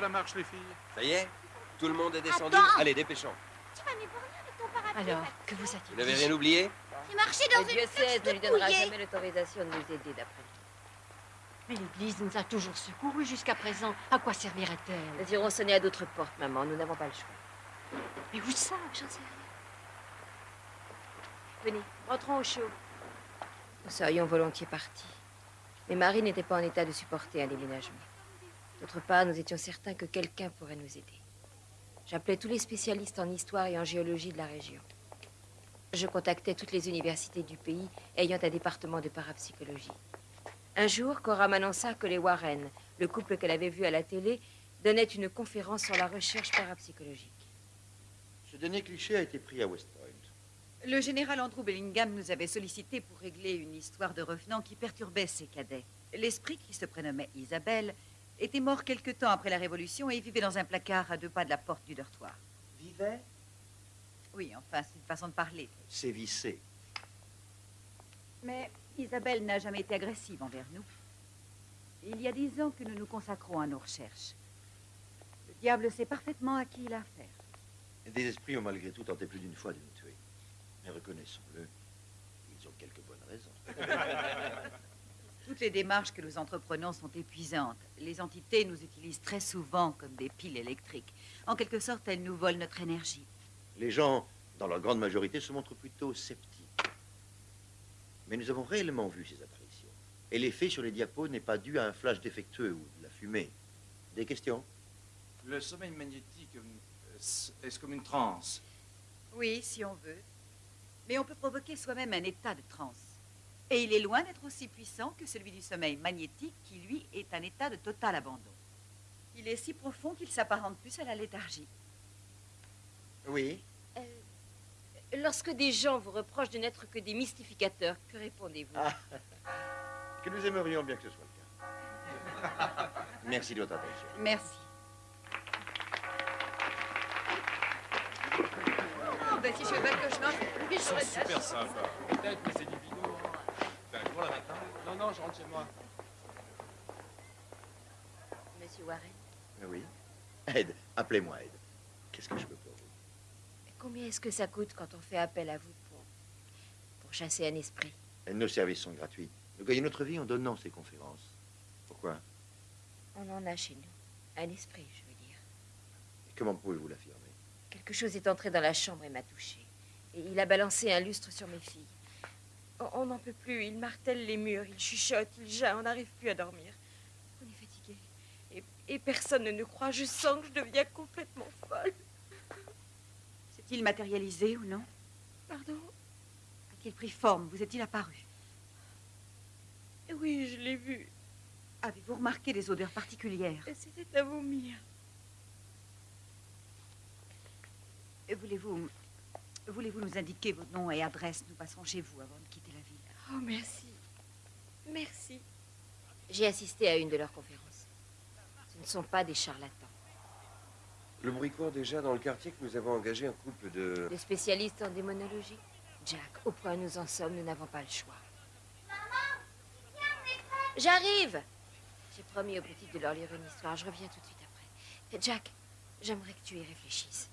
La marche, les filles. Ça y est Tout le monde est descendu Attends. Allez, dépêchons. Tu vas m'ébranler avec ton parapluie. alors, que vous a-t-il Vous n'avez rien oublié J'ai marché dans Le une diocèse flaque ne lui donnera jamais l'autorisation de nous aider, d'après lui. Mais l'Église nous a toujours secourus jusqu'à présent. À quoi servirait-elle Nous irons sonner à d'autres portes, maman. Nous n'avons pas le choix. Mais où ça J'en sais rien. Venez, rentrons au chaud. Nous serions volontiers partis. Mais Marie n'était pas en état de supporter un déménagement. D'autre part, nous étions certains que quelqu'un pourrait nous aider. J'appelais tous les spécialistes en histoire et en géologie de la région. Je contactais toutes les universités du pays ayant un département de parapsychologie. Un jour, Cora m'annonça que les Warren, le couple qu'elle avait vu à la télé, donnaient une conférence sur la recherche parapsychologique. Ce dernier cliché a été pris à West Point. Le général Andrew Bellingham nous avait sollicité pour régler une histoire de revenant qui perturbait ses cadets. L'esprit, qui se prénommait Isabelle, était mort quelque temps après la Révolution et vivait dans un placard à deux pas de la porte du dortoir. Vivait? Oui, enfin, c'est une façon de parler. C'est vissé. Mais Isabelle n'a jamais été agressive envers nous. Il y a dix ans que nous nous consacrons à nos recherches. Le diable sait parfaitement à qui il a affaire. Des esprits ont malgré tout tenté plus d'une fois de nous tuer. Mais reconnaissons-le, ils ont quelques bonnes raisons. Toutes les démarches que nous entreprenons sont épuisantes. Les entités nous utilisent très souvent comme des piles électriques. En quelque sorte, elles nous volent notre énergie. Les gens, dans leur grande majorité, se montrent plutôt sceptiques. Mais nous avons réellement vu ces apparitions. Et l'effet sur les diapos n'est pas dû à un flash défectueux ou de la fumée. Des questions? Le sommeil magnétique, euh, est-ce comme une transe? Oui, si on veut. Mais on peut provoquer soi-même un état de transe. Et il est loin d'être aussi puissant que celui du sommeil magnétique, qui, lui, est un état de total abandon. Il est si profond qu'il s'apparente plus à la léthargie. Oui. Euh, lorsque des gens vous reprochent de n'être que des mystificateurs, que répondez-vous? Ah, Que nous aimerions bien que ce soit le cas. Merci de votre attention. Merci. Oh, ben si je fais pas le cauchemar, Ils sont super sympas. Peut-être, mais c'est. Ben, pour la matin. Non, non, je rentre chez moi. Monsieur Warren, Oui. Ed, appelez-moi Ed. Qu'est-ce que je peux pour vous? Combien est-ce que ça coûte quand on fait appel à vous pour, pour chasser un esprit? Nos services sont gratuits. Nous gagnons notre vie en donnant ces conférences. Pourquoi? On en a chez nous. Un esprit, je veux dire. Et comment pouvez-vous l'affirmer? Quelque chose est entré dans la chambre et m'a touché. Et il a balancé un lustre sur mes filles. On- On n'en peut plus. Il martèle les murs, il chuchote, il jaille. On n'arrive plus à dormir. On est fatigué. Et, et personne ne nous croit. Je sens que je deviens complètement folle. S'est-il matérialisé ou non? Pardon? A-t-il pris forme? Vous est-il apparu? Oui, je l'ai vu. Avez-vous remarqué des odeurs particulières? C'était à vomir. Voulez-vous voulez-vous nous indiquer vos noms et adresses? Nous passerons chez vous avant de quitter. Oh, merci. Merci. J'ai assisté à une de leurs conférences. Ce ne sont pas des charlatans. Le bruit court déjà dans le quartier que nous avons engagé un couple de... Des spécialistes en démonologie. Jack, au point où nous en sommes, nous n'avons pas le choix. J'arrive J'ai promis aux petites de leur lire une histoire. Je reviens tout de suite après. Et Jack, j'aimerais que tu y réfléchisses.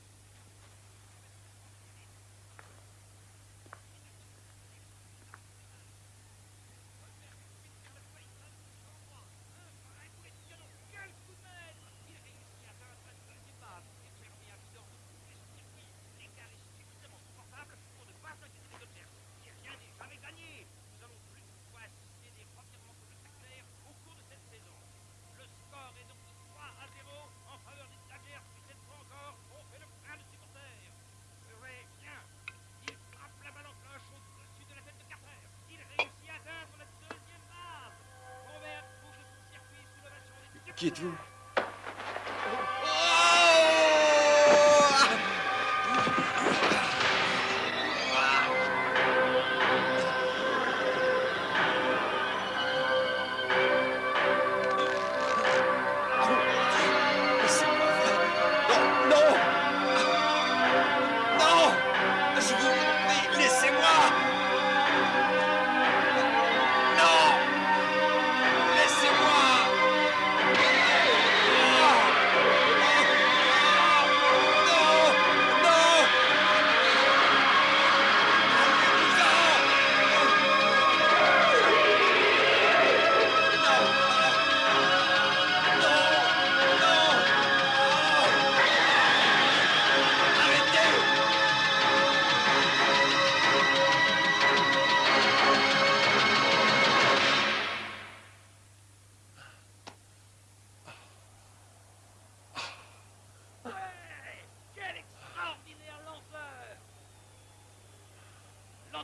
Qui êtes-vous?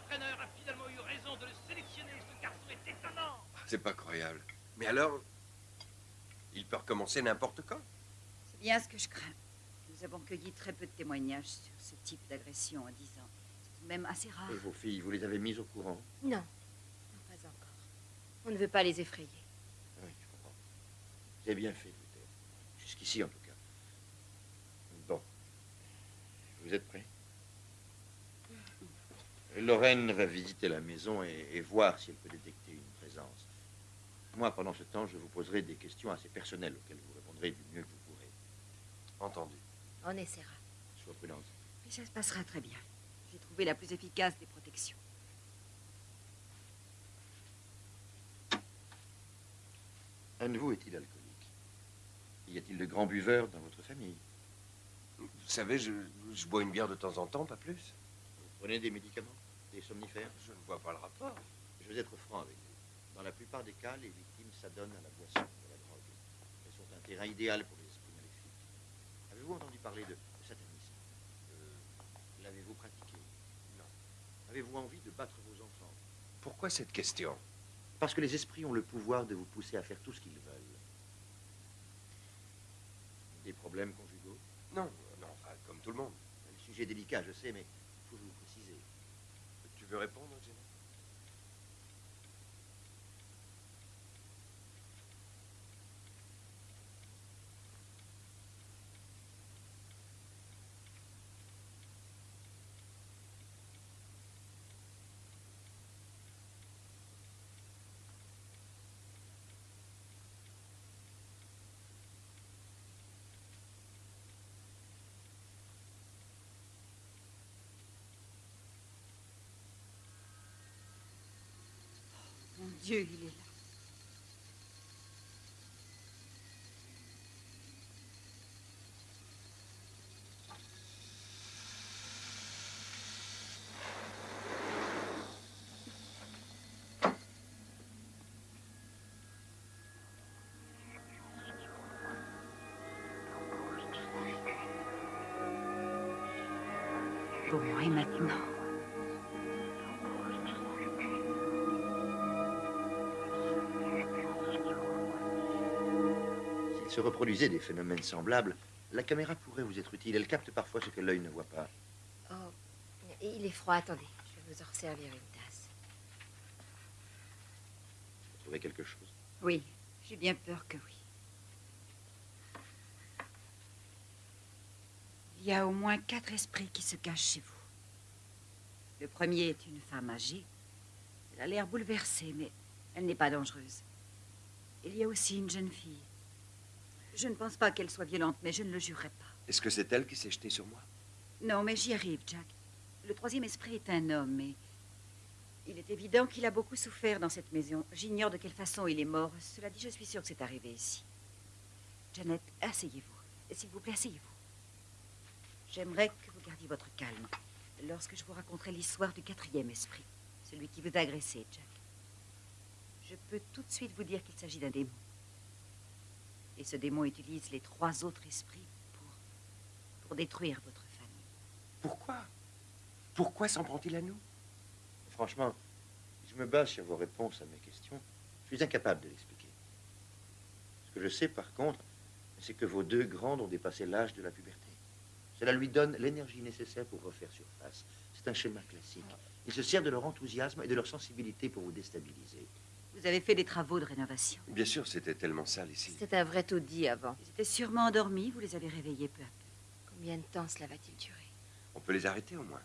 L'entraîneur a finalement eu raison de le sélectionner. Ce garçon est étonnant. C'est pas croyable. Mais alors, il peut recommencer n'importe quand. C'est bien ce que je crains. Nous avons cueilli très peu de témoignages sur ce type d'agression en dix ans. C'est tout de même assez rare. Et vos filles, vous les avez mises au courant? Non, non, pas encore. On ne veut pas les effrayer. Oui, je comprends. Vous avez bien fait de vous taire. Jusqu'ici, en tout cas. Bon. Vous êtes prêts? Lorraine va visiter la maison et, et voir si elle peut détecter une présence. Moi, pendant ce temps, je vous poserai des questions assez personnelles auxquelles vous répondrez du mieux que vous pourrez. Entendu. On essaiera. Sois prudente. Mais ça se passera très bien. J'ai trouvé la plus efficace des protections. Un de vous est-il alcoolique? Y a-t-il de grands buveurs dans votre famille? Vous savez, je, je bois une bière de temps en temps, pas plus. Vous prenez des médicaments? Des somnifères Je ne vois pas le rapport. Je vais être franc avec vous. Dans la plupart des cas, les victimes s'adonnent à la boisson, à la drogue. Elles sont un terrain idéal pour les esprits maléfiques. Avez-vous entendu parler de, satanisme? Euh, L'avez-vous pratiqué? Non. Avez-vous envie de battre vos enfants? Pourquoi cette question? Parce que les esprits ont le pouvoir de vous pousser à faire tout ce qu'ils veulent. Des problèmes conjugaux? Non, non, enfin, comme tout le monde. Le sujet délicat, je sais, mais il faut vous préciser. Tu veux répondre, Dieu, il est là. Bon, et maintenant se reproduisait des phénomènes semblables, la caméra pourrait vous être utile. Elle capte parfois ce que l'œil ne voit pas. Oh, il est froid, attendez. Je vais vous en servir une tasse. Vous trouvez quelque chose? Oui, j'ai bien peur que oui. Il y a au moins quatre esprits qui se cachent chez vous. Le premier est une femme âgée. Elle a l'air bouleversée, mais elle n'est pas dangereuse. Il y a aussi une jeune fille. Je ne pense pas qu'elle soit violente, mais je ne le jurerai pas. Est-ce que c'est elle qui s'est jetée sur moi? Non, mais j'y arrive, Jack. Le troisième esprit est un homme, et il est évident qu'il a beaucoup souffert dans cette maison. J'ignore de quelle façon il est mort. Cela dit, je suis sûre que c'est arrivé ici. Janet, asseyez-vous. S'il vous plaît, asseyez-vous. J'aimerais que vous gardiez votre calme lorsque je vous raconterai l'histoire du quatrième esprit, celui qui vous a agressé, Jack. Je peux tout de suite vous dire qu'il s'agit d'un démon. Et ce démon utilise les trois autres esprits pour, pour détruire votre famille. Pourquoi? Pourquoi s'en prend-il à nous? Franchement, je me base sur vos réponses à mes questions. Je suis incapable de l'expliquer. Ce que je sais, par contre, c'est que vos deux grandes ont dépassé l'âge de la puberté. Cela lui donne l'énergie nécessaire pour refaire surface. C'est un schéma classique. Il se sert de leur enthousiasme et de leur sensibilité pour vous déstabiliser. Vous avez fait des travaux de rénovation. Bien sûr, c'était tellement sale ici. C'était un vrai taudis avant. Ils étaient sûrement endormis, vous les avez réveillés peu à peu. Combien de temps cela va-t-il durer? On peut les arrêter au moins.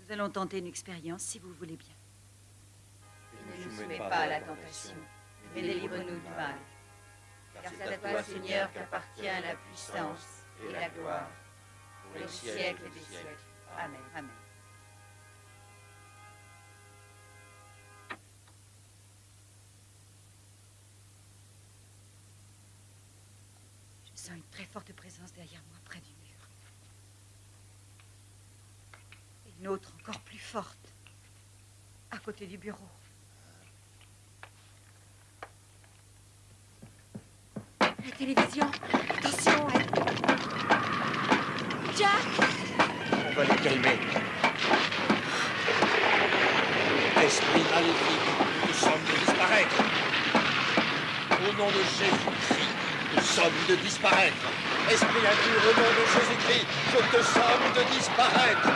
Nous allons tenter une expérience si vous voulez bien. Ne nous soumets pas à la tentation, mais délivre-nous du mal. Car c'est à toi, Seigneur, qu'appartient la puissance et la gloire pour les siècles des siècles. Amen. Amen. Une très forte présence derrière moi, près du mur. Une autre encore plus forte, à côté du bureau. La télévision. Attention, elle... Jack On va les calmer. Esprit maléfique, nous sommes disparaître. Au nom de Jésus-Christ, nous sommes de disparaître. Esprit impur, au nom de Jésus-Christ, je te somme de disparaître.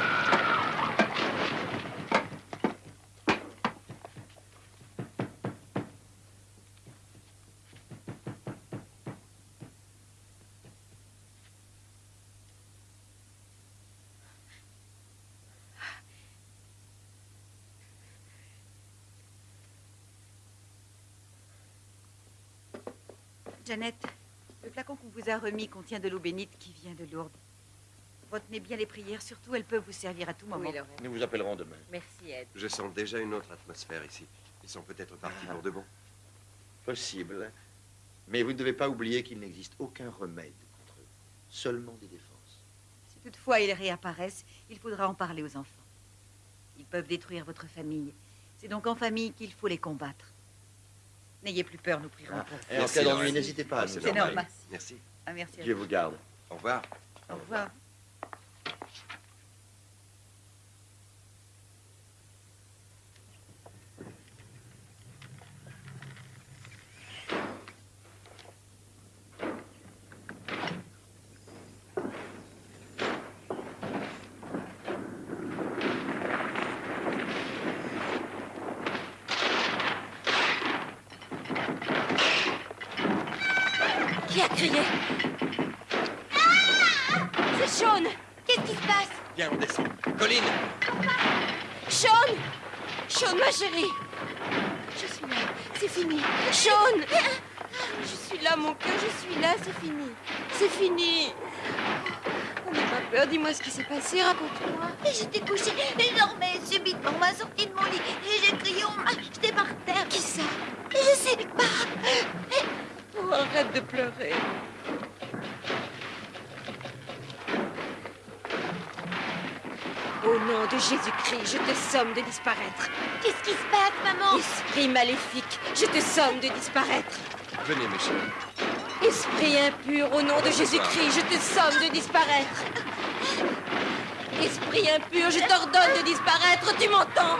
Janet, le flacon qu'on vous a remis contient de l'eau bénite qui vient de Lourdes. Retenez bien les prières, surtout elles peuvent vous servir à tout moment. Oui, Lorraine. Nous vous appellerons demain. Merci, Ed. Je sens déjà une autre atmosphère ici. Ils sont peut-être partis pour de bon. Possible. Mais vous ne devez pas oublier qu'il n'existe aucun remède contre eux. Seulement des défenses. Si toutefois ils réapparaissent, il faudra en parler aux enfants. Ils peuvent détruire votre famille. C'est donc en famille qu'il faut les combattre. N'ayez plus peur, nous prierons Ah, pour vous. et en cas d'ennui, n'hésitez pas à C'est normal. Merci. Ah, merci à Dieu vous. vous garde. Au revoir. Au revoir. Qui a crié C'est Sean Qu'est-ce qui se passe Viens, on descend. Colline Sean Sean, ma chérie Je suis là, c'est fini. Sean Je suis là, mon cœur, je suis là, c'est fini. C'est fini On n'a pas peur, dis-moi ce qui s'est passé, raconte-moi. Et J'étais couchée, et je dormais subitement, on m'a sorti de mon lit, et j'ai crié, on m'a jeté par terre. Qui ça Je sais pas. Oh, arrête de pleurer. Au nom de Jésus-Christ, je te somme de disparaître. Qu'est-ce qui se passe, maman? Esprit maléfique, je te somme de disparaître. Venez, mes chéris. Esprit impur, au nom de Jésus-Christ, je te somme de disparaître. Esprit impur, je t'ordonne de disparaître, tu m'entends?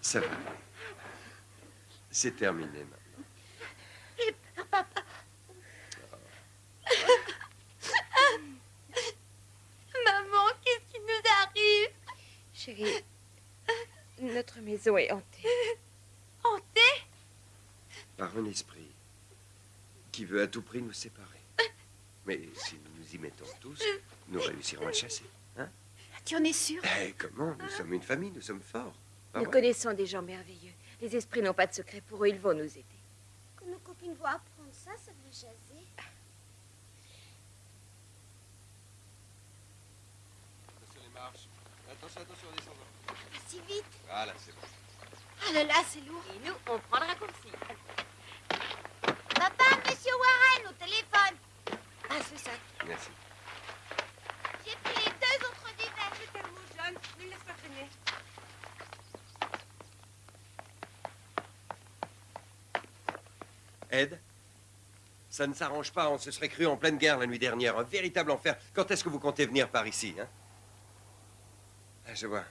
Ça va. C'est terminé maintenant. J'ai peur, papa. Maman, qu'est-ce qui nous arrive Chérie, notre maison est hantée. Hantée? Par un esprit qui veut à tout prix nous séparer. Mais si nous nous y mettons tous, nous réussirons à le chasser. Hein? Tu en es sûr? Eh, comment? Nous sommes une famille, nous sommes forts. Pas Nous vrai connaissons des gens merveilleux. Les esprits n'ont pas de secret pour eux, ils vont nous aider. Quand nos copines vont apprendre ça, ça va jaser. Attention les marches. Attention, attention, descendant. Si vite. Voilà, c'est bon. Ah là là, c'est lourd. Et nous, on prend le raccourci. Papa, monsieur Warren, au téléphone. Ah, ce sac. Merci. J'ai pris les deux autres divers. C'est tellement jeune, ne le laisse pas traîner. Ed Ça ne s'arrange pas, on se serait cru en pleine guerre la nuit dernière. Un véritable enfer. Quand est-ce que vous comptez venir par ici, hein? Ah, je vois.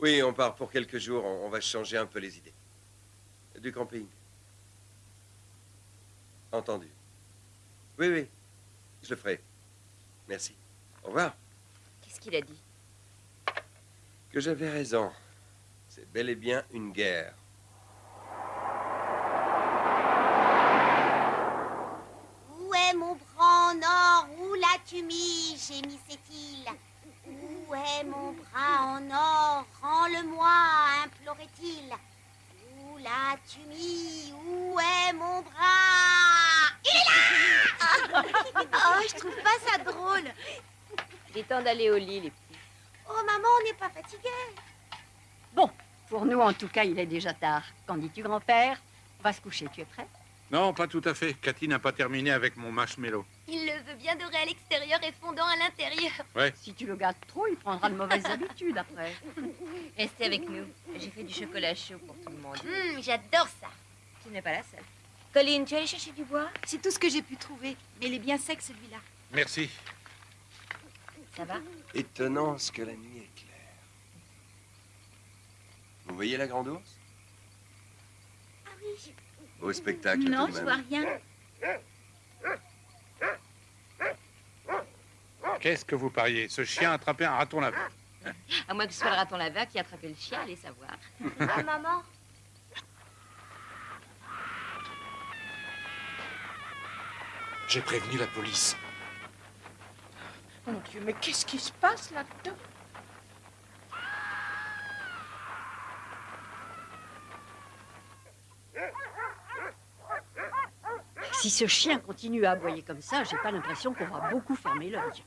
Oui, on part pour quelques jours, on, on va changer un peu les idées. Du camping. Entendu. Oui, oui, je le ferai. Merci. Au revoir. Qu'est-ce qu'il a dit? Que j'avais raison. C'est bel et bien une guerre. Où est mon bras en or? Où l'as-tu mis? Gémissait-il. Où est mon bras en or Rends-le-moi, implorait-il. Où l'as-tu mis? Où est mon bras? Il est là Oh, je trouve pas ça drôle. Il est temps d'aller au lit, les petits. Oh, maman, on n'est pas fatigué. Bon, pour nous, en tout cas, il est déjà tard. Qu'en dis-tu, grand-père? On va se coucher, tu es prêt? Non, pas tout à fait. Cathy n'a pas terminé avec mon marshmallow. Il le veut bien doré à l'extérieur et fondant à l'intérieur. Ouais. Si tu le gardes trop, il prendra de mauvaises habitudes après. Restez avec nous. J'ai fait du chocolat chaud pour tout le monde. Hum, J'adore ça. Tu n'es pas la seule. Colline, tu es allée chercher du bois? C'est tout ce que j'ai pu trouver, mais il est bien sec celui-là. Merci. Ça va? Étonnant ce que la nuit est claire. Vous voyez la grande ours? Ah oui. Au spectacle Non, tout de je même. vois rien. Qu'est-ce que vous pariez? Ce chien a attrapé un raton laveur. À moins que ce soit le raton laveur qui a attrapé le chien, allez savoir. Ah, maman. J'ai prévenu la police. Mon Dieu, mais qu'est-ce qui se passe là-dedans? Si ce chien continue à aboyer comme ça, j'ai pas l'impression qu'on va beaucoup fermer l'œil.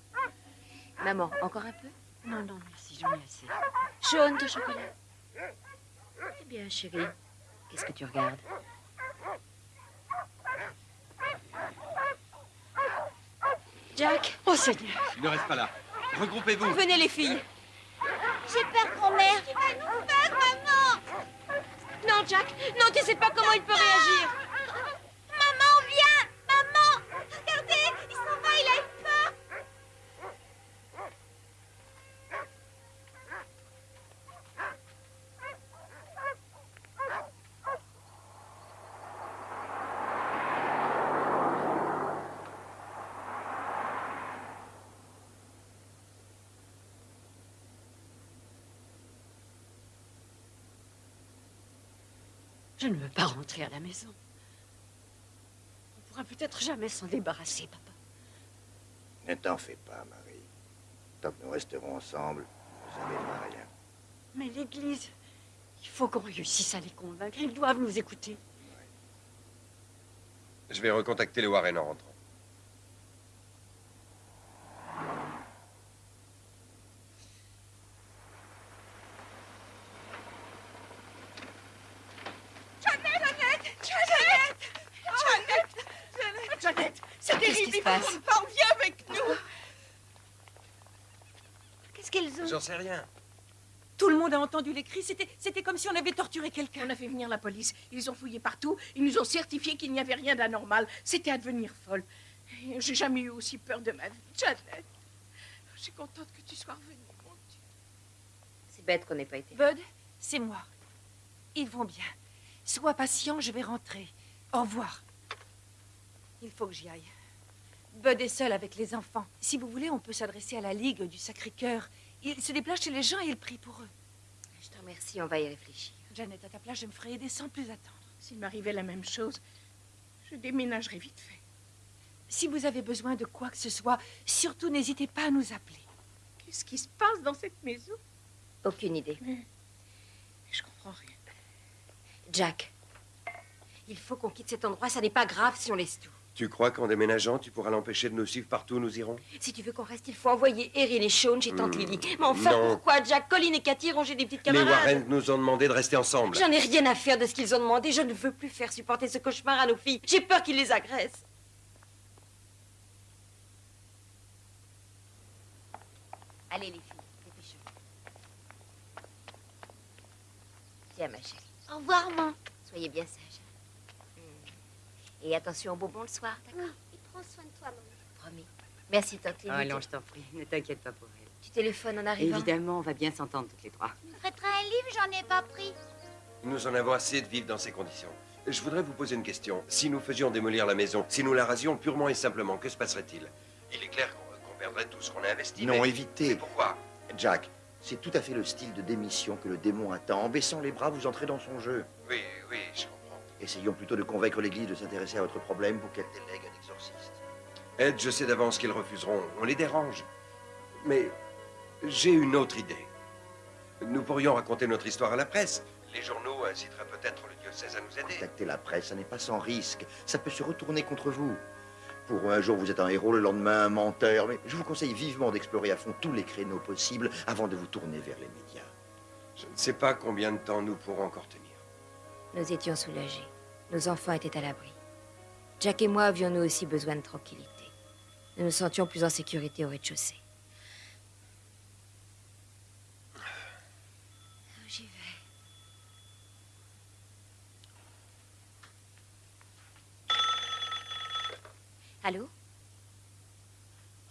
Maman, encore un peu Non, non, merci, j'en ai assez. Jaune de chocolat. Eh bien, chérie, qu'est-ce que tu regardes Jack Oh Seigneur Ne reste pas là. Regroupez-vous. Venez les filles J'ai peur, grand-mère. Tu vas nous faire, maman. Non, Jack Non, tu sais pas comment il peut réagir Maman, viens. Maman. Regardez, il s'en va, il a eu peur. Je ne veux pas rentrer à la maison. On pourra peut-être jamais s'en débarrasser, papa. Ne t'en fais pas, Marie. Tant que nous resterons ensemble, vous n'arrivera à rien. Mais l'église, il faut qu'on réussisse à les convaincre. Ils doivent nous écouter. Je vais recontacter les Warren en rentrant. Jeannette Jeannette Jeannette Jeannette Jeannette C'est Qu'est-ce qui terrible, se il faut passe qu'on parle, viens avec nous Qu'est-ce qu'elles ont J'en sais rien. Tout le monde a entendu les cris. C'était, c'était comme si on avait torturé quelqu'un. On a fait venir la police. Ils ont fouillé partout. Ils nous ont certifié qu'il n'y avait rien d'anormal. C'était à devenir folle. J'ai jamais eu aussi peur de ma vie. Jeannette, je suis contente que tu sois revenue, mon Dieu. C'est bête qu'on n'ait pas été. Bud, c'est moi. Ils vont bien. Sois patient, je vais rentrer. Au revoir. Il faut que j'y aille. Bud est seul avec les enfants. Si vous voulez, on peut s'adresser à la Ligue du Sacré-Cœur. Il se déplace chez les gens et il prie pour eux. Je te remercie, on va y réfléchir. Janet, à ta place, je me ferai aider sans plus attendre. S'il m'arrivait la même chose, je déménagerais vite fait. Si vous avez besoin de quoi que ce soit, surtout n'hésitez pas à nous appeler. Qu'est-ce qui se passe dans cette maison? Aucune idée. Je comprends rien. Jack, il faut qu'on quitte cet endroit. Ça n'est pas grave si on laisse tout. Tu crois qu'en déménageant, tu pourras l'empêcher de nous suivre partout où nous irons? Si tu veux qu'on reste, il faut envoyer Erin et Sean chez Tante Hmm, Lily. Mais enfin, non. pourquoi Jack, Colin et Cathy ranger des petites Les camarades Warren nous ont demandé de rester ensemble. J'en ai rien à faire de ce qu'ils ont demandé. Je ne veux plus faire supporter ce cauchemar à nos filles. J'ai peur qu'ils les agressent. Allez, les filles, dépêchez-vous. Tiens, ma chérie. Au revoir, maman. Soyez bien sage. Et attention aux bonbons le soir, d'accord Et prends soin de toi, maman. Promis. Merci, Tante Lily. Oh non, je t'en prie, ne t'inquiète pas pour elle. Tu téléphones en arrivant Évidemment, on va bien s'entendre toutes les trois. Tu me un livre, j'en ai pas pris. Nous en avons assez de vivre dans ces conditions. Je voudrais vous poser une question. Si nous faisions démolir la maison, si nous la rasions purement et simplement, que se passerait-il? Il est clair qu'on perdrait tout ce qu'on a investi. Non, mais- évitez. Pourquoi? Jack, c'est tout à fait le style de démission que le démon attend. En baissant les bras, vous entrez dans son jeu. Oui, oui, je comprends. Essayons plutôt de convaincre l'Église de s'intéresser à votre problème pour qu'elle délègue un exorciste. Ed, je sais d'avance qu'ils refuseront. On les dérange. Mais j'ai une autre idée. Nous pourrions raconter notre histoire à la presse. Les journaux inciteraient peut-être le diocèse à nous aider. Contacter la presse, ça n'est pas sans risque. Ça peut se retourner contre vous. Pour un jour, vous êtes un héros, le lendemain, un menteur. Mais je vous conseille vivement d'explorer à fond tous les créneaux possibles avant de vous tourner vers les médias. Je ne sais pas combien de temps nous pourrons encore tenir. Nous étions soulagés. Nos enfants étaient à l'abri. Jack et moi avions nous aussi besoin de tranquillité. Nous nous sentions plus en sécurité au rez-de-chaussée. J'y vais? Allô?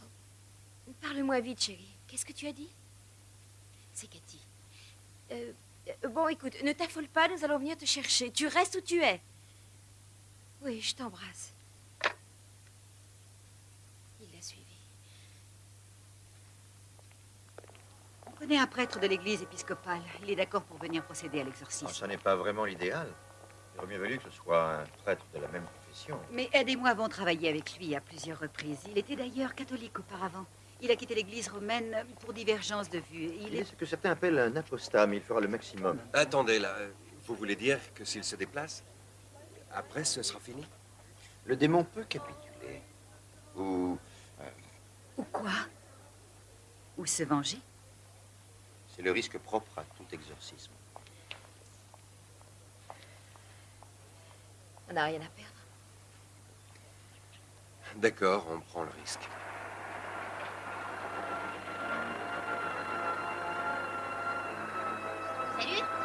Oh, Parle-moi vite, chérie. Qu'est-ce que tu as dit? C'est Cathy. Euh, euh, bon, écoute, ne t'affole pas, nous allons venir te chercher. Tu restes où tu es. Oui, je t'embrasse. Il l'a suivi. On connaît un prêtre de l'église épiscopale. Il est d'accord pour venir procéder à l'exorcisme. Ça n'est pas vraiment l'idéal. Il aurait mieux valu que ce soit un prêtre de la même confession. Mais Ed et moi avons travaillé avec lui à plusieurs reprises. Il était d'ailleurs catholique auparavant. Il a quitté l'église romaine pour divergence de vues. Il Il est est... ce que certains appellent un apostat, mais il fera le maximum. Attendez, là. Vous voulez dire que s'il se déplace, après, ce sera fini Le démon peut capituler. Ou Ou quoi? Ou se venger c'est le risque propre à tout exorcisme. On n'a rien à perdre. D'accord, on prend le risque. Salut.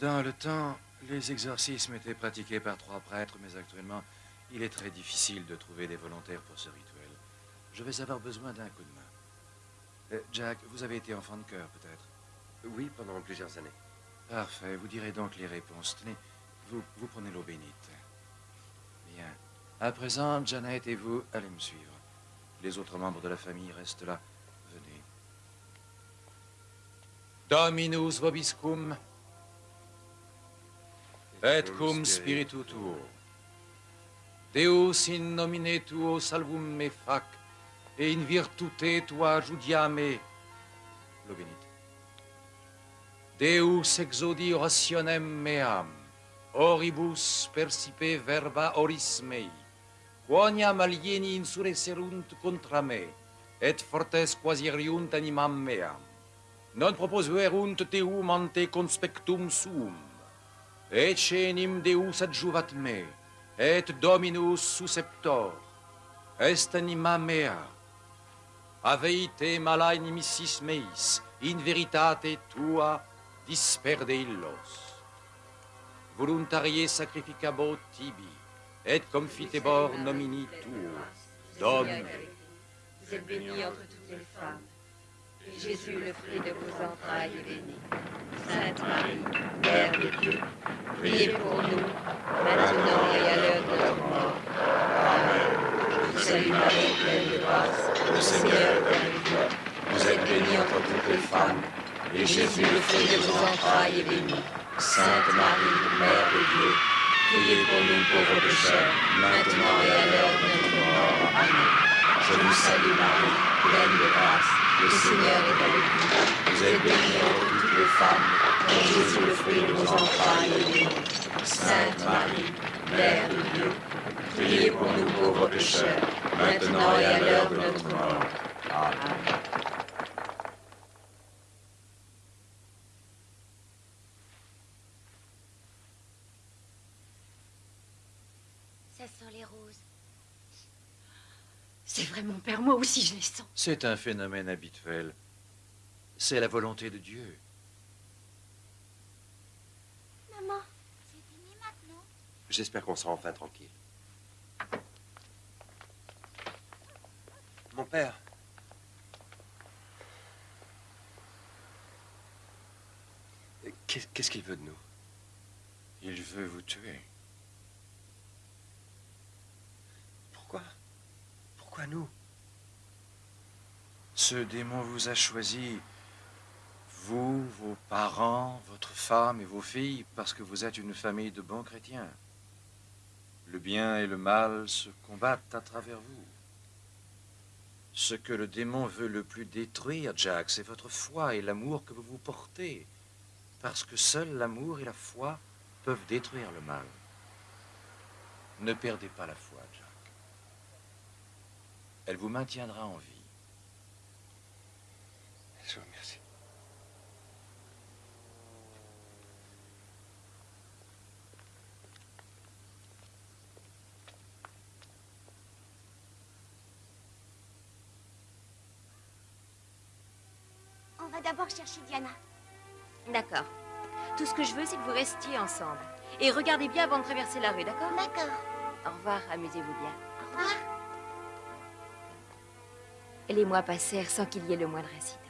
Dans le temps, les exorcismes étaient pratiqués par trois prêtres, mais actuellement, il est très difficile de trouver des volontaires pour ce rituel. Je vais avoir besoin d'un coup de main. Euh, Jack, vous avez été enfant de cœur, peut-être? Oui, pendant plusieurs années. Parfait, vous direz donc les réponses. Tenez, vous, vous prenez l'eau bénite. Bien. À présent, Janet et vous, allez me suivre. Les autres membres de la famille restent là. Venez. Dominus vobiscum, et cum spiritu tuo. Deus in nomine tuo salvum me fac, et in virtute tua judiame. Bénite. Deus exodi orationem meam, oribus percipe verba oris mei, quoniam alieni insurresserunt contra me, et fortes quasiriunt animam meam. Non proposuerunt teum ante conspectum suum, et enim Deus adjuvat me, et Dominus susceptor, est anima mea. Aveite mala inimicis meis, in veritate tua disperde illos. Voluntarie sacrificabo tibi, et confitebor nomini tuo, Domine. Vous êtes bénie entre toutes les femmes. Jésus, le fruit de vos entrailles, est béni. Sainte Marie, Mère de Dieu, priez pour nous, maintenant et à l'heure de notre mort. Amen. Je vous salue Marie, pleine de grâce, le Seigneur est avec vous. Vous êtes bénie entre toutes les femmes. Et Jésus, le fruit de vos entrailles, est béni. Sainte Marie, Mère de Dieu, priez pour nous pauvres pécheurs, maintenant et à l'heure de notre mort. Amen. Je vous salue Marie, pleine de grâce, le Seigneur est avec vous. Vous êtes bénie entre toutes les femmes, et Jésus, le fruit de vos entrailles, est béni. Sainte Marie, Mère de Dieu, priez pour nous pauvres pécheurs, maintenant et à l'heure de notre mort. Amen. Ça sent les roses. C'est vrai, mon père, moi aussi je les sens. C'est un phénomène habituel. C'est la volonté de Dieu. Maman, c'est fini maintenant. J'espère qu'on sera enfin tranquille. Mon père. Qu'est- Qu'est-ce qu'il veut de nous? Il veut vous tuer. Pourquoi? Nous? Ce démon vous a choisi, vous, vos parents, votre femme et vos filles, parce que vous êtes une famille de bons chrétiens. Le bien et le mal se combattent à travers vous. Ce que le démon veut le plus détruire, Jack, c'est votre foi et l'amour que vous vous portez. Parce que seul l'amour et la foi peuvent détruire le mal. Ne perdez pas la foi, Jack. Elle vous maintiendra en vie. Je vous remercie. On va d'abord chercher Diana. D'accord. Tout ce que je veux, c'est que vous restiez ensemble. Et regardez bien avant de traverser la rue, d'accord? D'accord. Au revoir, amusez-vous bien. Au revoir. Les mois passèrent sans qu'il y ait le moindre incident.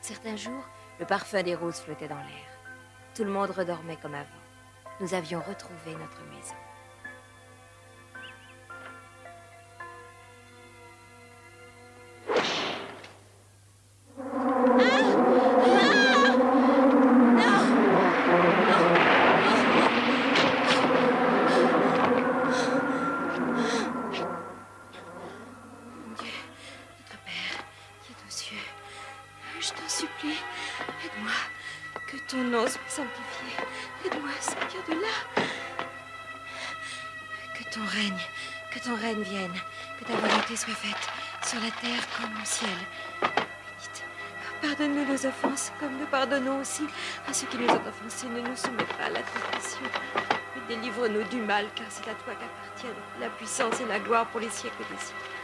Certains jours, le parfum des roses flottait dans l'air. Tout le monde redormait comme avant. Nous avions retrouvé notre maison. Aussi à ceux qui nous ont offensés. Ne nous soumets pas à la tentation, mais délivre-nous du mal, car c'est à toi qu'appartiennent la puissance et la gloire pour les siècles des siècles.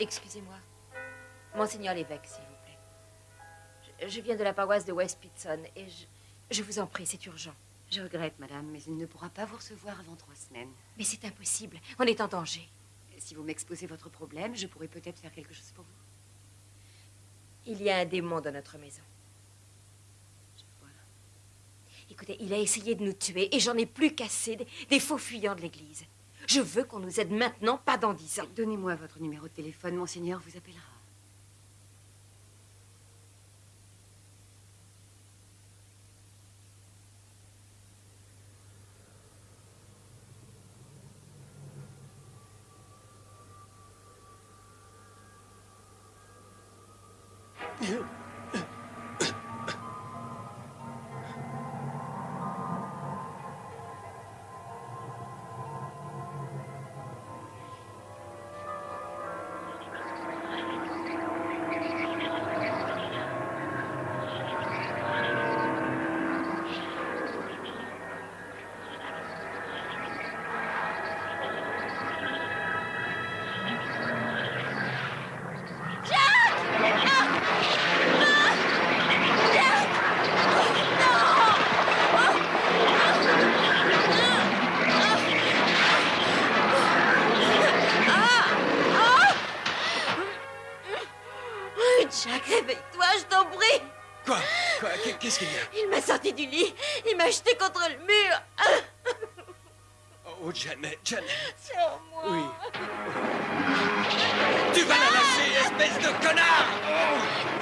Excusez-moi. Monseigneur l'évêque, s'il vous plaît. Je, je viens de la paroisse de West Pitson et je, je vous en prie, c'est urgent. Je regrette, madame, mais il ne pourra pas vous recevoir avant trois semaines. Mais c'est impossible. On est en danger. Si vous m'exposez votre problème, je pourrais peut-être faire quelque chose pour vous. Il y a un démon dans notre maison. Écoutez, il a essayé de nous tuer et j'en ai plus des, des faux fuyants de l'église. Je veux qu'on nous aide maintenant, pas dans dix ans. Donnez-moi votre numéro de téléphone, monseigneur vous appellera. Jack, réveille-toi, je t'en prie. Quoi? Quoi? Qu'est- Qu'est-ce qu'il y a? Il m'a sorti du lit. Il m'a jeté contre le mur. Oh, Janet, Janet. Sur moi. Oui. Tu vas espèce de connard oh.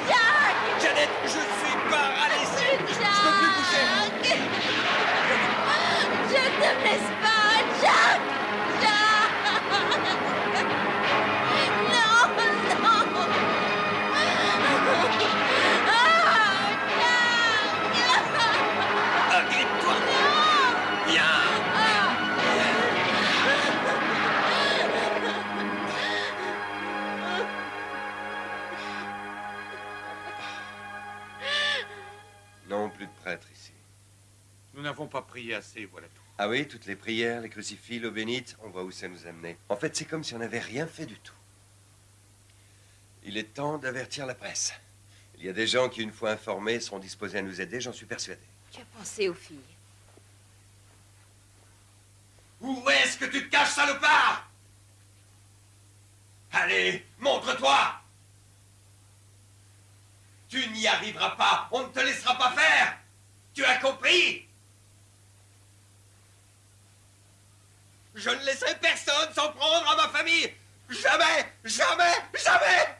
Jack Janet, je suis paralysé Je peux plus bouger Je te laisse pas, n'avons pas prié assez, voilà tout. Ah oui, toutes les prières, les crucifix, l'eau bénite, on voit où ça nous amenait. En fait, c'est comme si on n'avait rien fait du tout. Il est temps d'avertir la presse. Il y a des gens qui, une fois informés, seront disposés à nous aider, j'en suis persuadé. Tu as pensé aux filles? Où est-ce que tu te caches, salopard? Allez, montre-toi Tu n'y arriveras pas, on ne te laissera pas faire Tu as compris? Je ne laisserai personne s'en prendre à ma famille Jamais Jamais Jamais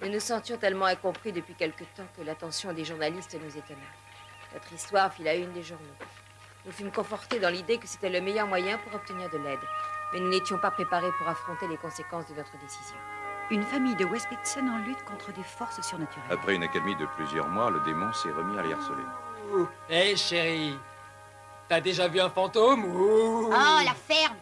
Nous nous sentions tellement incompris depuis quelque temps que l'attention des journalistes nous étonna. Notre histoire fit la une des journaux. Nous fûmes confortés dans l'idée que c'était le meilleur moyen pour obtenir de l'aide. Mais nous n'étions pas préparés pour affronter les conséquences de notre décision. Une famille de West Pitson en lutte contre des forces surnaturelles. Après une accalmie de plusieurs mois, le démon s'est remis à les harceler. Hé, chérie, t'as déjà vu un fantôme ou... Oh, la ferme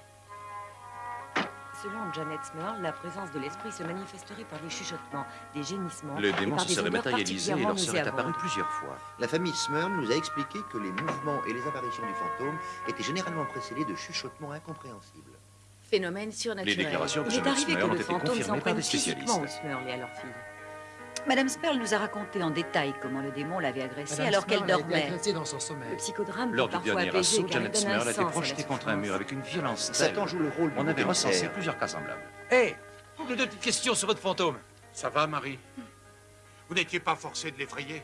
Selon Janet Smurl, la présence de l'esprit se manifesterait par des chuchotements, des gémissements. Le démon se serait matérialisé et leur serait apparu plusieurs fois. La famille Smurl nous a expliqué que les mouvements et les apparitions du fantôme étaient généralement précédés de chuchotements incompréhensibles. Phénomène surnaturel. Les déclarations de Il est Janet arrivé que le été fantôme confirmées s'en par prenne des physiquement spécialistes. aux Smurl et à leur fille. Madame Sperl nous a raconté en détail comment le démon l'avait agressée Madame alors qu'elle a été dormait. agressée dans son sommeil. Le psychodrame Lors du parfois dernier assaut, Janet donne un Smurl a été projetée contre un mur avec une violence Satan joue le rôle On avait recensé plusieurs cas semblables. Hé Deux petites questions sur votre fantôme. Ça va, Marie? Vous n'étiez pas forcé de l'effrayer?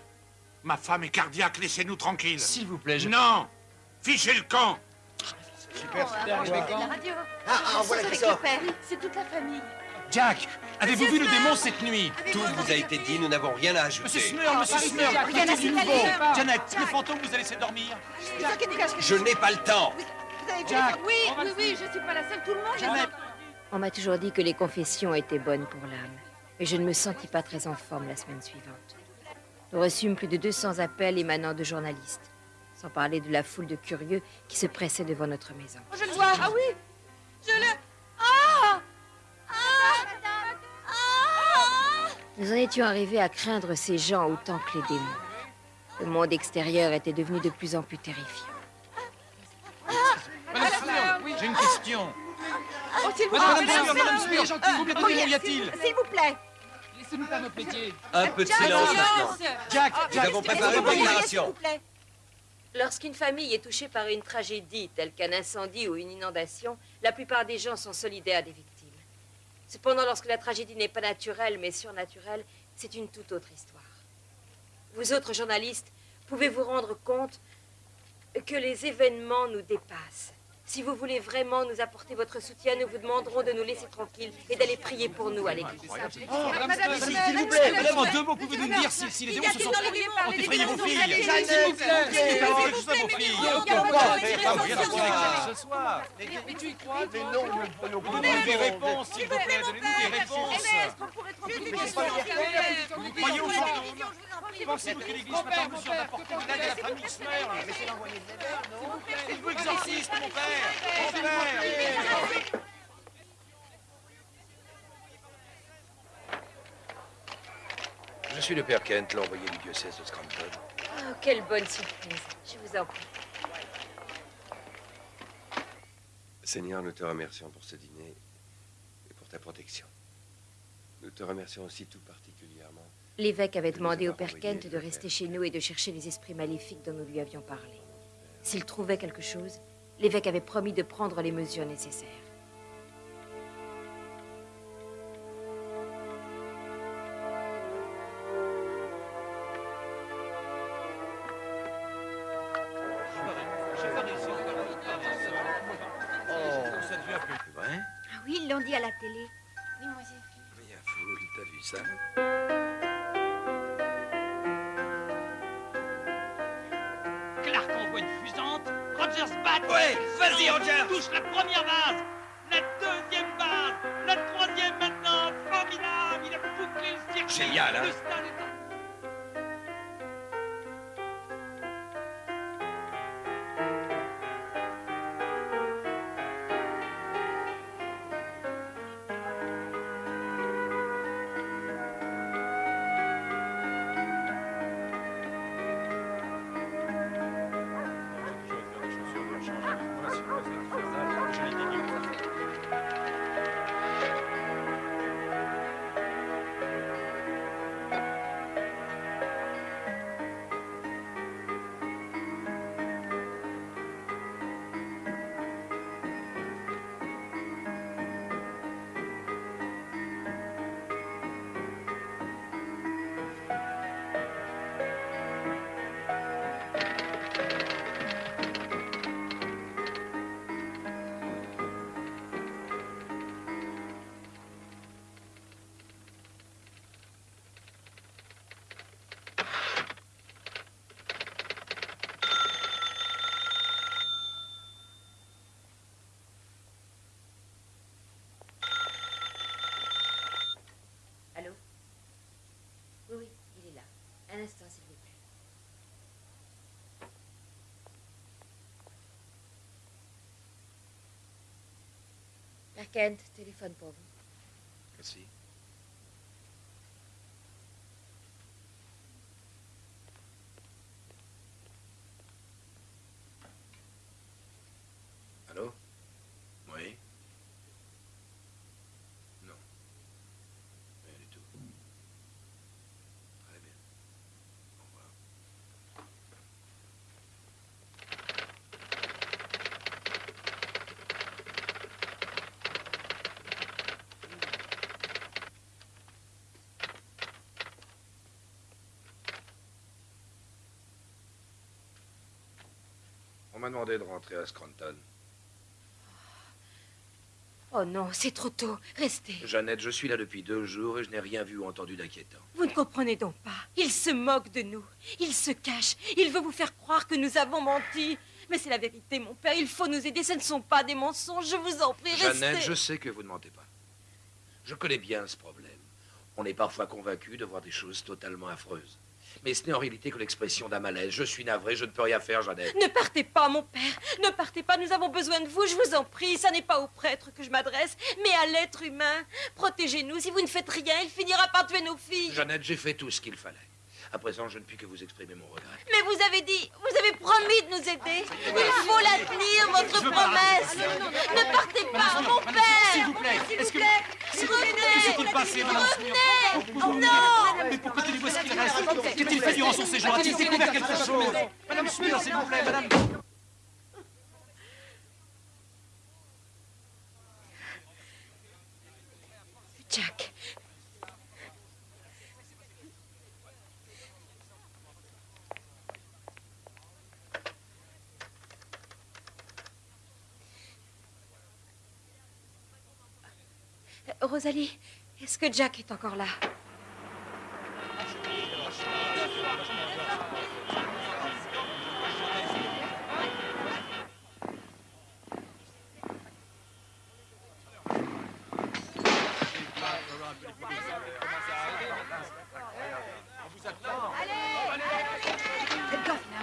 Ma femme est cardiaque, laissez-nous tranquilles. S'il vous plaît, je... Non Fichez le camp Super, super, Oh, je vais la quand radio. Ah, ah, voilà qui avec sort. le père. C'est toute la famille. Jack, avez-vous vu le démon cette nuit? Tout vous a été dit, nous n'avons rien à ajouter. Monsieur Smurl, monsieur Smurl, du Jack, nouveau. Janet, le fantôme vous a laissé dormir? Je n'ai pas le temps Jack, Oui, oui, oui, je suis pas la seule. Tout le monde Janet, On m'a toujours dit que les confessions étaient bonnes pour l'âme, mais je ne me sentis pas très en forme la semaine suivante. Nous reçûmes plus de 200 appels émanant de journalistes, sans parler de la foule de curieux qui se pressaient devant notre maison. Oh, je le vois. Ah oui. Je le. Ah Nous en étions arrivés à craindre ces gens autant que les démons. Le monde extérieur était devenu de plus en plus terrifiant. Madame j'ai une question. Oh, s'il vous Madame plaît. Madame Smurl, gentil, combien de Oh, démons y s'il- a-t-il? S'il vous plaît. Laissez-nous faire notre métier. Un peu de silence maintenant. Jack, Nous avons préparé vous une déclaration. Lorsqu'une famille est touchée par une tragédie telle qu'un incendie ou une inondation, la plupart des gens sont solidaires des victimes. Cependant, lorsque la tragédie n'est pas naturelle mais surnaturelle, c'est une toute autre histoire. Vous autres journalistes, pouvez vous rendre compte que les événements nous dépassent? Si vous voulez vraiment nous apporter votre soutien, nous vous demanderons de nous laisser tranquilles et d'aller prier pour nous à l'église. Oh, Madame s'il vous plaît, madame, en deux mots, pouvez-vous nous dire si, les démons se sont... effrayé vos filles S'il vous plaît, S'il vous parole plaît, juste à vos mais filles il ce soir. Mais tu y crois, Mais non, donnez-nous des réponses, s'il vous plaît, donnez-nous des réponses. Mais Vous vous en prie. Pensez-vous que l'Église soit en mesure d'apporter de l'aide à la famille Smurl Laissez l'envoyer de l'aide, non Êtes-vous exorciste, mon père Mon père Je suis le père Kent, l'envoyé du diocèse de Scranton. Oh, quelle bonne surprise. Je vous en prie. Seigneur, nous te remercions pour ce dîner et pour ta protection. Nous te remercions aussi tout particulièrement. L'évêque avait demandé au père Kent de rester chez nous et de chercher les esprits maléfiques dont nous lui avions parlé. S'il trouvait quelque chose, L'évêque avait promis de prendre les mesures nécessaires. Oh. Ah oui, ils l'ont dit à la télé. Oui, moi j'ai. Mais il y a foule, t'as vu ça Clark envoie une fusante Rogers bat. Ouais, vas-y, Rogers. Touche la première base. La deuxième base. La troisième maintenant. Formidable. Il a bouclé le circuit. Génial, hein Le stade Père Kent, téléphone pour vous. Merci. Allô Oui Non. Rien du tout. Très bien. Au revoir. On m'a demandé de rentrer à Scranton. Oh non, c'est trop tôt. Restez. Jeannette, je suis là depuis deux jours et je n'ai rien vu ou entendu d'inquiétant. Vous ne comprenez donc pas. Il se moque de nous. Il se cache. Il veut vous faire croire que nous avons menti. Mais c'est la vérité, mon père. Il faut nous aider. Ce ne sont pas des mensonges. Je vous en prie, restez. Jeannette, je sais que vous ne mentez pas. Je connais bien ce problème. On est parfois convaincu de voir des choses totalement affreuses. Mais ce n'est en réalité que l'expression d'un malaise. Je suis navré, je ne peux rien faire, Jeannette. Ne partez pas, mon père. Ne partez pas. Nous avons besoin de vous. Je vous en prie. Ça n'est pas au prêtre que je m'adresse, mais à l'être humain. Protégez-nous. Si vous ne faites rien, il finira par tuer nos filles. Jeannette, j'ai fait tout ce qu'il fallait. À présent, je ne puis que vous exprimer mon regret. Mais vous avez dit, vous avez promis de nous aider. Il faut la tenir, votre promesse. Ne partez pas, mon père. S'il vous plaît, S'il est-ce vous que- plaît. Que Revenez. madame Revenez. Oh non. Mais pourquoi tenez-vous ce qu'il reste? Qu'a-t-il fait durant son séjour A-t-il découvert quelque chose? Madame Smith, s'il vous plaît, madame. Jack. Rosalie, est-ce que Jack est encore là?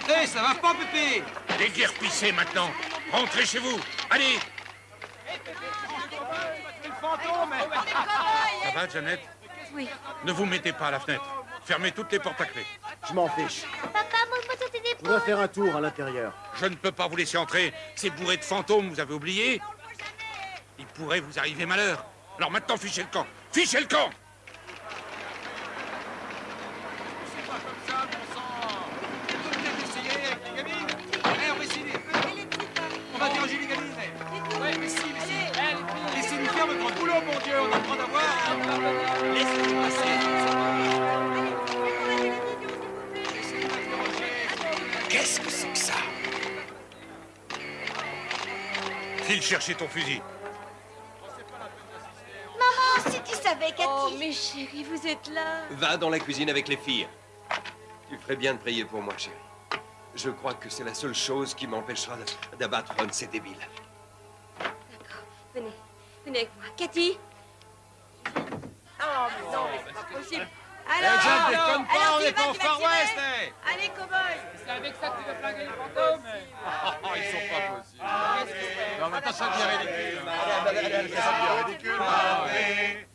Hé, ça va pas, Pépé? Déguerpissez maintenant. Rentrez chez vous. Allez. Le fantôme Va, Jeannette Oui. Ne vous mettez pas à la fenêtre. Fermez toutes les portes à clé. Je m'en fiche. Papa, montre-moi sur tes Je épaules. voudrais faire un tour à l'intérieur. Je ne peux pas vous laisser entrer. C'est bourré de fantômes, vous avez oublié Il pourrait vous arriver malheur. Alors maintenant, fichez le camp. Fichez le camp Qu'est-ce que c'est que ça File chercher ton fusil. savais, Cathy. Oh, mes chéris, vous êtes là. Va dans la cuisine avec les filles. Tu ferais bien de prier pour moi, chérie. Je crois que c'est la seule chose qui m'empêchera d'abattre un de ces débiles. Venez, venez avec moi. Cathy Oh, mais non, mais c'est pas possible. Eh, Alors, on est pas au Far West, eh Allez, cow-boy C'est avec ça que tu veux flinguer les fantômes Oh, ils sont pas possibles. Non, mais ça devient ridicule. Allez, allez, allez, ça devient ridicule.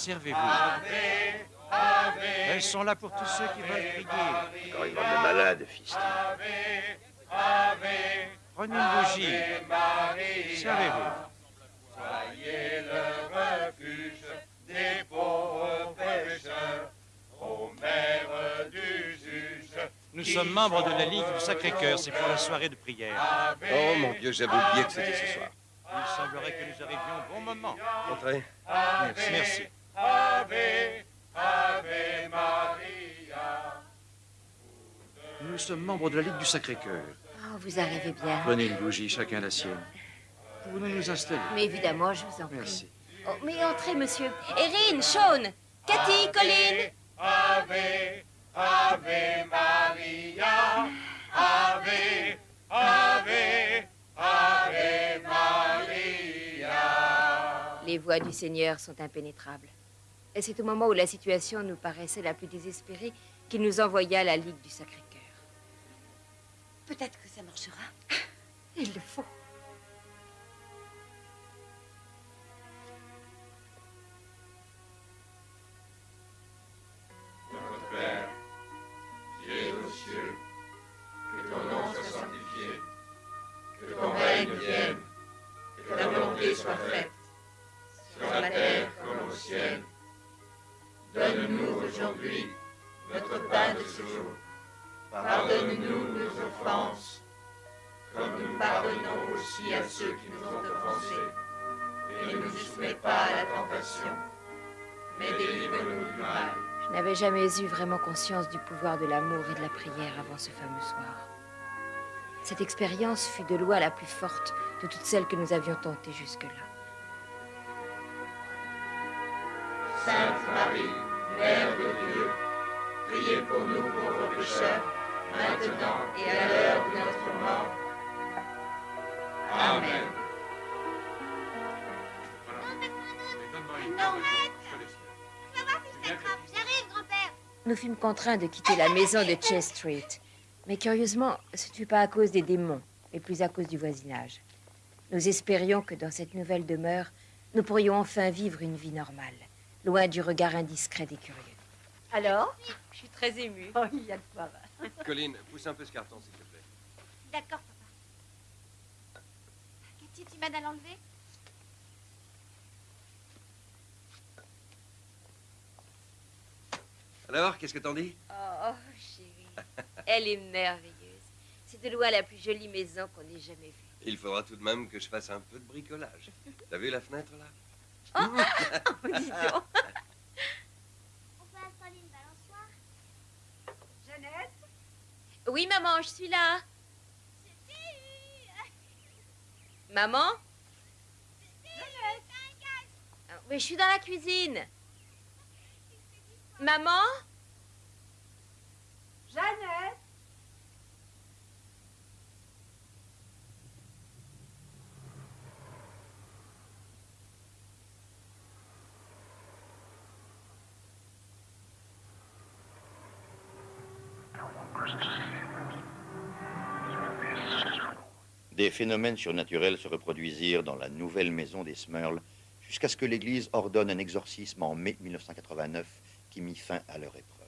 Servez-vous. Elles sont là pour tous ceux qui veulent prier. Encore une bande de malades, fils. Prenez une bougie. Servez-vous. Soyez le refuge des pauvres pécheurs, ô mère du juge. Nous sommes membres de la Ligue du Sacré-Cœur. C'est pour la soirée de prière. Oh mon Dieu, j'avais oublié que c'était ce soir. Il semblerait que nous arrivions au bon moment. Entrez. Merci. Merci. Ave, Ave Maria. Nous sommes membres de la Ligue du Sacré-Cœur. Oh, vous arrivez bien. Prenez une bougie, chacun la sienne. Pouvons-nous nous installer Mais évidemment, je vous en prie. Merci. Oh, mais entrez, monsieur. Erin, Sean, Cathy, Colin. Ave, Ave Maria. Ave, Ave, Ave Maria. Les voies du Seigneur sont impénétrables. Et c'est au moment où la situation nous paraissait la plus désespérée qu'il nous envoya à la Ligue du Sacré-Cœur. Peut-être que ça marchera. Il le faut. Notre Père, qui es aux cieux, que ton nom soit sanctifié, que ton règne vienne, que ta volonté soit faite, sur la terre comme au ciel. Donne-nous aujourd'hui notre pain de ce jour. Pardonne-nous nos offenses, comme nous pardonnons aussi à ceux qui nous ont offensés. Et ne nous soumets pas à la tentation, mais délivre-nous du mal. Je n'avais jamais eu vraiment conscience du pouvoir de l'amour et de la prière avant ce fameux soir. Cette expérience fut de loin la plus forte de toutes celles que nous avions tentées jusque-là. Sainte Marie, Mère de Dieu, priez pour nous pauvres pécheurs, maintenant et à l'heure de notre mort. Amen. Non, Fais voir si je t'attrape. J'arrive, grand-père. Nous fûmes contraints de quitter la maison de Chase Street. Mais curieusement, ce ne fut pas à cause des démons, mais plus à cause du voisinage. Nous espérions que dans cette nouvelle demeure, nous pourrions enfin vivre une vie normale, loin du regard indiscret des curieux. Alors Je suis très émue. Oh, il y a de quoi. va. Colline, pousse un peu ce carton, s'il te plaît. D'accord, papa. Cathy, tu m'aides à l'enlever? Alors, qu'est-ce que t'en dis? Oh, chérie, elle est merveilleuse. C'est de loin la plus jolie maison qu'on ait jamais vue. Il faudra tout de même que je fasse un peu de bricolage. T'as vu la fenêtre, là? Oh, dis donc. On peut installer une balançoire. Jeannette? Oui, maman, je suis là. Maman? Ah, Mais je suis dans la cuisine. Maman? Jeannette? Des phénomènes surnaturels se reproduisirent dans la nouvelle maison des Smurls jusqu'à ce que l'Église ordonne un exorcisme en mai 1989 qui mit fin à leur épreuve.